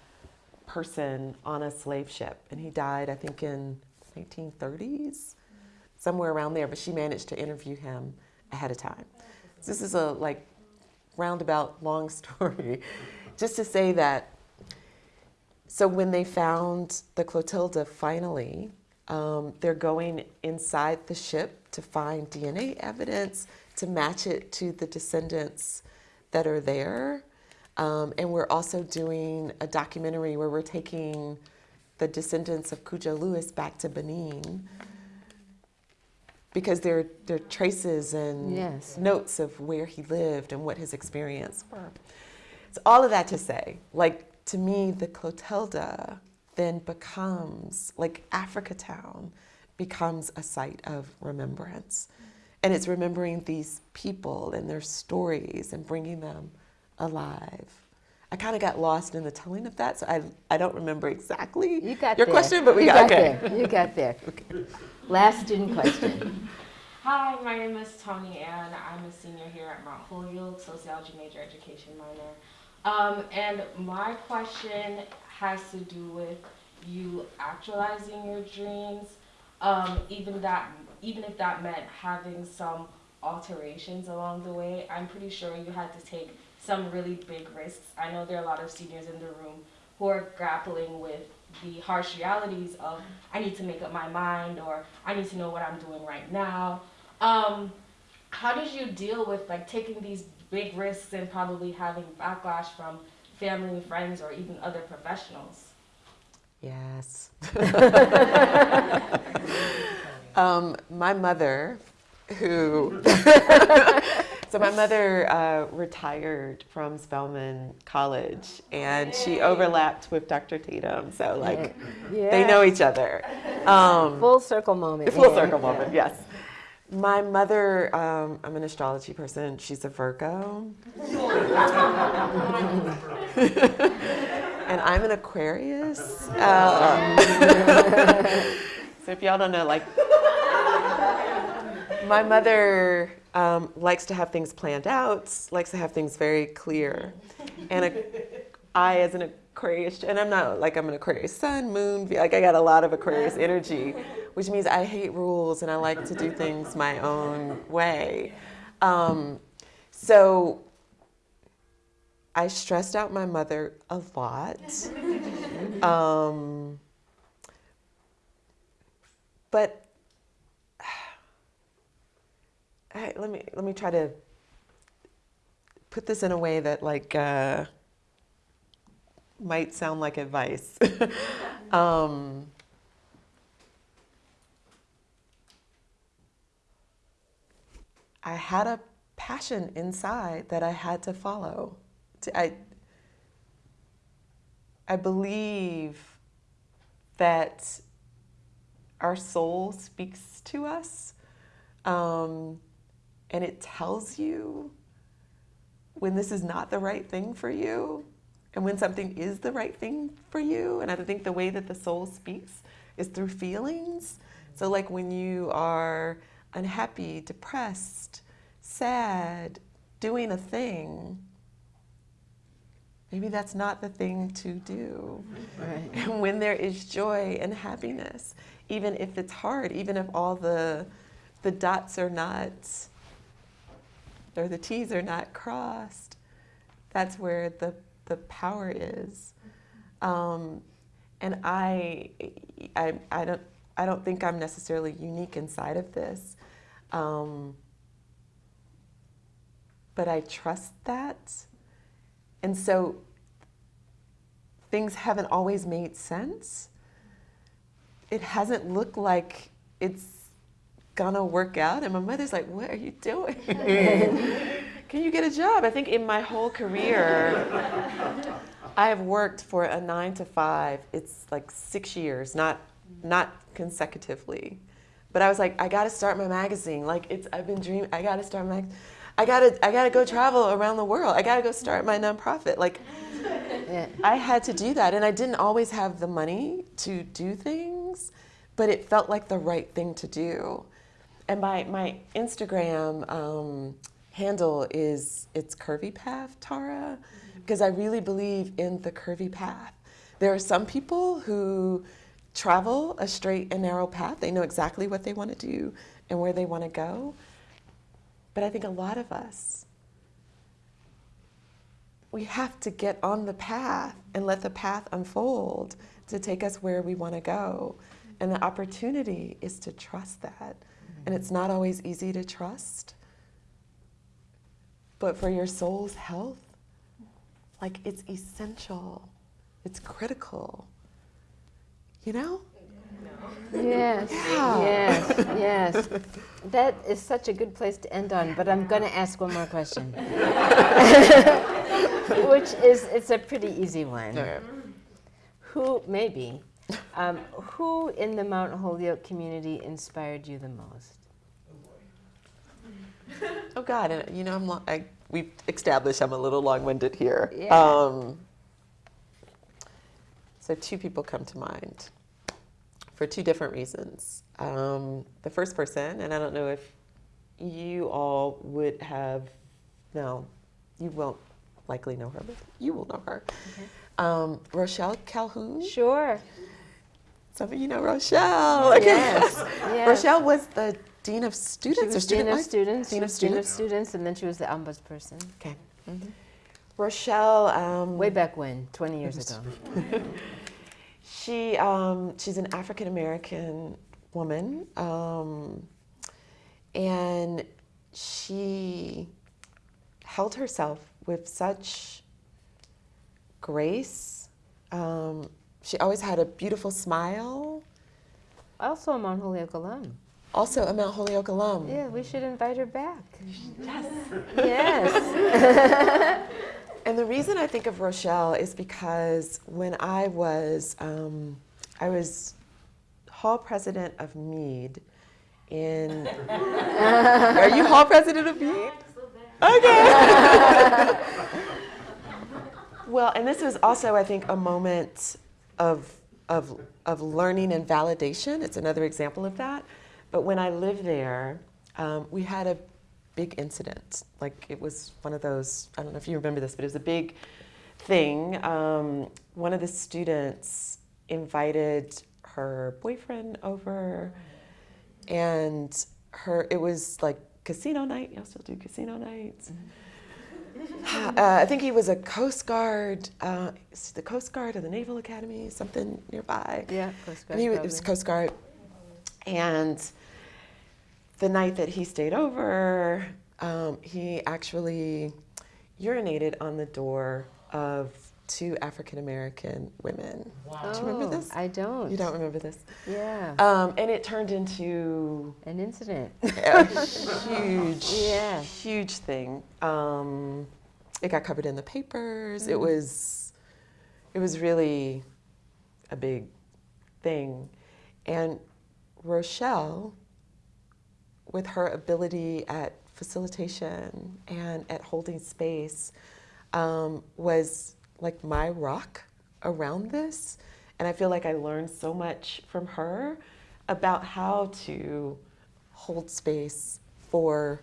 person on a slave ship. And he died, I think, in 1930s, somewhere around there. But she managed to interview him ahead of time. So this is a like roundabout long story, just to say that. So when they found the Clotilda finally, um, they're going inside the ship to find DNA evidence to match it to the descendants that are there. Um, and we're also doing a documentary where we're taking the descendants of Cudjo Lewis back to Benin because there, there are traces and Yes. notes of where he lived and what his experience were. So all of that to say, like to me, the Clotilda then becomes like Africa Town becomes a site of remembrance. And it's remembering these people and their stories and bringing them alive. I kind of got lost in the telling of that, so I, I don't remember exactly You got your there. question, but we you got, got okay. there. You got there. okay. Last student question. Hi, my name is Tony Ann. I'm a senior here at Mount Holyoke, sociology major, education minor. Um, and my question has to do with you actualizing your dreams, um, even that, even if that meant having some alterations along the way. I'm pretty sure you had to take some really big risks. I know there are a lot of seniors in the room who are grappling with the harsh realities of I need to make up my mind or I need to know what I'm doing right now. Um, how did you deal with like taking these big risks and probably having backlash from family and friends or even other professionals? Yes. um, my mother, who, so my mother uh, retired from Spelman College and she overlapped with Dr. Tatum. So, like, yeah. they know each other. Um, Full circle moment. full yeah. circle moment, yes. My mother, um, I'm an astrology person. She's a Virgo. and I'm an Aquarius. Um, so if y'all don't know, like, my mother um, likes to have things planned out, likes to have things very clear. And a, I, as an Aquarius, and I'm not like I'm an Aquarius sun, moon, like I got a lot of Aquarius energy, which means I hate rules and I like to do things my own way. Um, so I stressed out my mother a lot. um, but I, let me let me try to put this in a way that like uh, might sound like advice. um, I had a passion inside that I had to follow. I, I believe that our soul speaks to us um, and it tells you when this is not the right thing for you and when something is the right thing for you. And I think the way that the soul speaks is through feelings. So, like when you are unhappy, depressed, sad, doing a thing, maybe that's not the thing to do. Right. And when there is joy and happiness, even if it's hard, even if all the the dots are not or the T's are not crossed, that's where the the power is. Um, and I, I, I don't, I don't think I'm necessarily unique inside of this, um, but I trust that, and so things haven't always made sense. It hasn't looked like it's gonna work out, and my mother's like, "What are you doing?" Can you get a job? I think in my whole career, I have worked for a nine to five. It's like six years, not not consecutively. But I was like, I got to start my magazine. Like it's, I've been dreaming. I got to start my, I got to, I got to go travel around the world. I got to go start my nonprofit. Like Yeah. I had to do that, and I didn't always have the money to do things, but it felt like the right thing to do. And my my Instagram um, handle is it's Curvy Path Tara, mm-hmm. because I really believe in the curvy path. There are some people who travel a straight and narrow path. They know exactly what they want to do and where they want to go. But I think a lot of us we have to get on the path and let the path unfold to take us where we want to go. And the opportunity is to trust that. And mm-hmm. it's not always easy to trust. But for your soul's health, like it's essential, it's critical. You know? Yes, Yeah. yes, yes. That is such a good place to end on, but I'm going to ask one more question. Which is, it's a pretty easy one. Who, maybe, um, who in the Mount Holyoke community inspired you the most? Oh God, and you know, I'm I, we've established I'm a little long-winded here. Yeah. Um, so two people come to mind for two different reasons. Um, the first person, and I don't know if you all would have, no, you won't likely know her, but you will know her. Um, Rochelle Calhoun. Sure. Some of you know Rochelle. Okay. Yes, yes. Rochelle was the dean of students or student dean of life? students. Dean of was dean of students? students, and then she was the ombudsperson. Okay. Rochelle. Um, Way back when, 20 years ago. She um, she's an African American woman, um, and she held herself with such grace. Um, she always had a beautiful smile. Also a Mount Holyoke alum. Also, a Mount Holyoke alum. Yeah, we should invite her back. Yes. Yes. and the reason I think of Rochelle is because when I was, um, I was hall president of Mead in, are you hall president of Mead? Okay. well, and this was also, I think, a moment of, of, of learning and validation. It's another example of that. But when I lived there, um, we had a big incident. Like it was one of those, I don't know if you remember this, but it was a big thing. Um, one of the students invited her boyfriend over, and her, it was like casino night. Y'all still do casino nights? uh, I think he was a Coast Guard, uh, the Coast Guard or the Naval Academy, something nearby. Yeah, Coast Guard And he was, it was. Coast Guard. And the night that he stayed over, um, he actually urinated on the door of two African American women. Wow. Do you remember Oh, this? I don't. You don't remember this? Yeah. Um, and it turned into An incident. a huge, Yeah. huge thing. Um, it got covered in the papers. It Mm. was, it was really a big thing. And Rochelle, with her ability at facilitation and at holding space, um, was like my rock around this. And I feel like I learned so much from her about how to hold space for,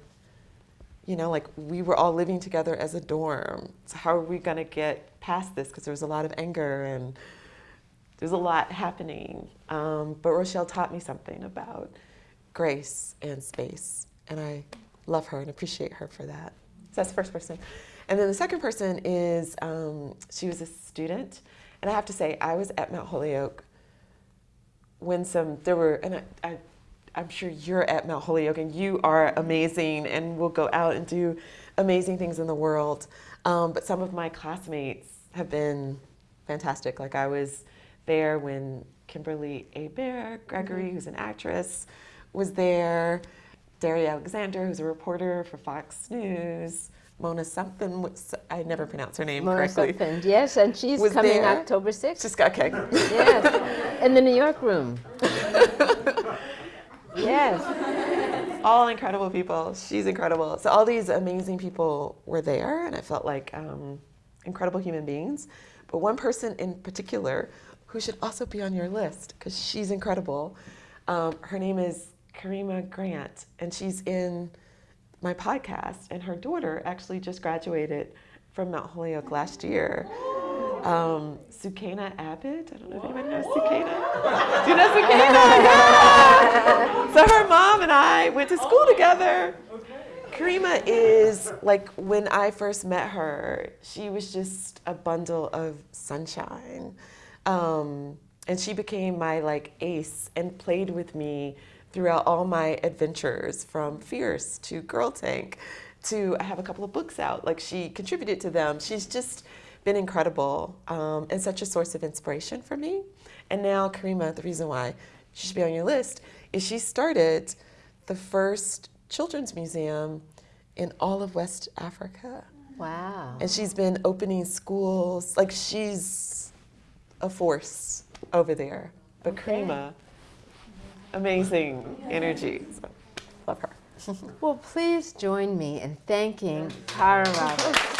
you know, like we were all living together as a dorm. So, how are we going to get past this? Because there was a lot of anger and there's a lot happening. Um, but Rochelle taught me something about grace and space. And I love her and appreciate her for that. So that's the first person. And then the second person is um, she was a student. And I have to say, I was at Mount Holyoke when some, there were, and I, I, I'm sure you're at Mount Holyoke and you are amazing and will go out and do amazing things in the world. Um, but some of my classmates have been fantastic. Like I was there when Kimberly Hébert Gregory, who's an actress, was there. Derry Alexander, who's a reporter for Fox News. Mona something, what's- I never pronounce her name Mona correctly. Sopin. Yes, and she's Was coming there. October 6th. Just got okay. yes. In the New York room. yes. all incredible people. She's incredible. So all these amazing people were there, and I felt like um, incredible human beings. But one person in particular, who should also be on your list because she's incredible. Um, her name is Karima Grant, and she's in my podcast. And her daughter actually just graduated from Mount Holyoke last year. Um, Sukana Abbott. I don't know if anybody knows Sukaina. Do you know Sukana? Yeah. So her mom and I went to school together. Karima is like when I first met her, she was just a bundle of sunshine. Um, and she became my like ace and played with me throughout all my adventures from Fierce to Girl Tank to I have a couple of books out. Like she contributed to them. She's just been incredible um, and such a source of inspiration for me. And now Karima, the reason why she should be on your list is she started the first children's museum in all of West Africa. Wow. And she's been opening schools. Like she's a force over there. But Okay. Karima, amazing energy. So, love her. Well, please join me in thanking Tara Roberts.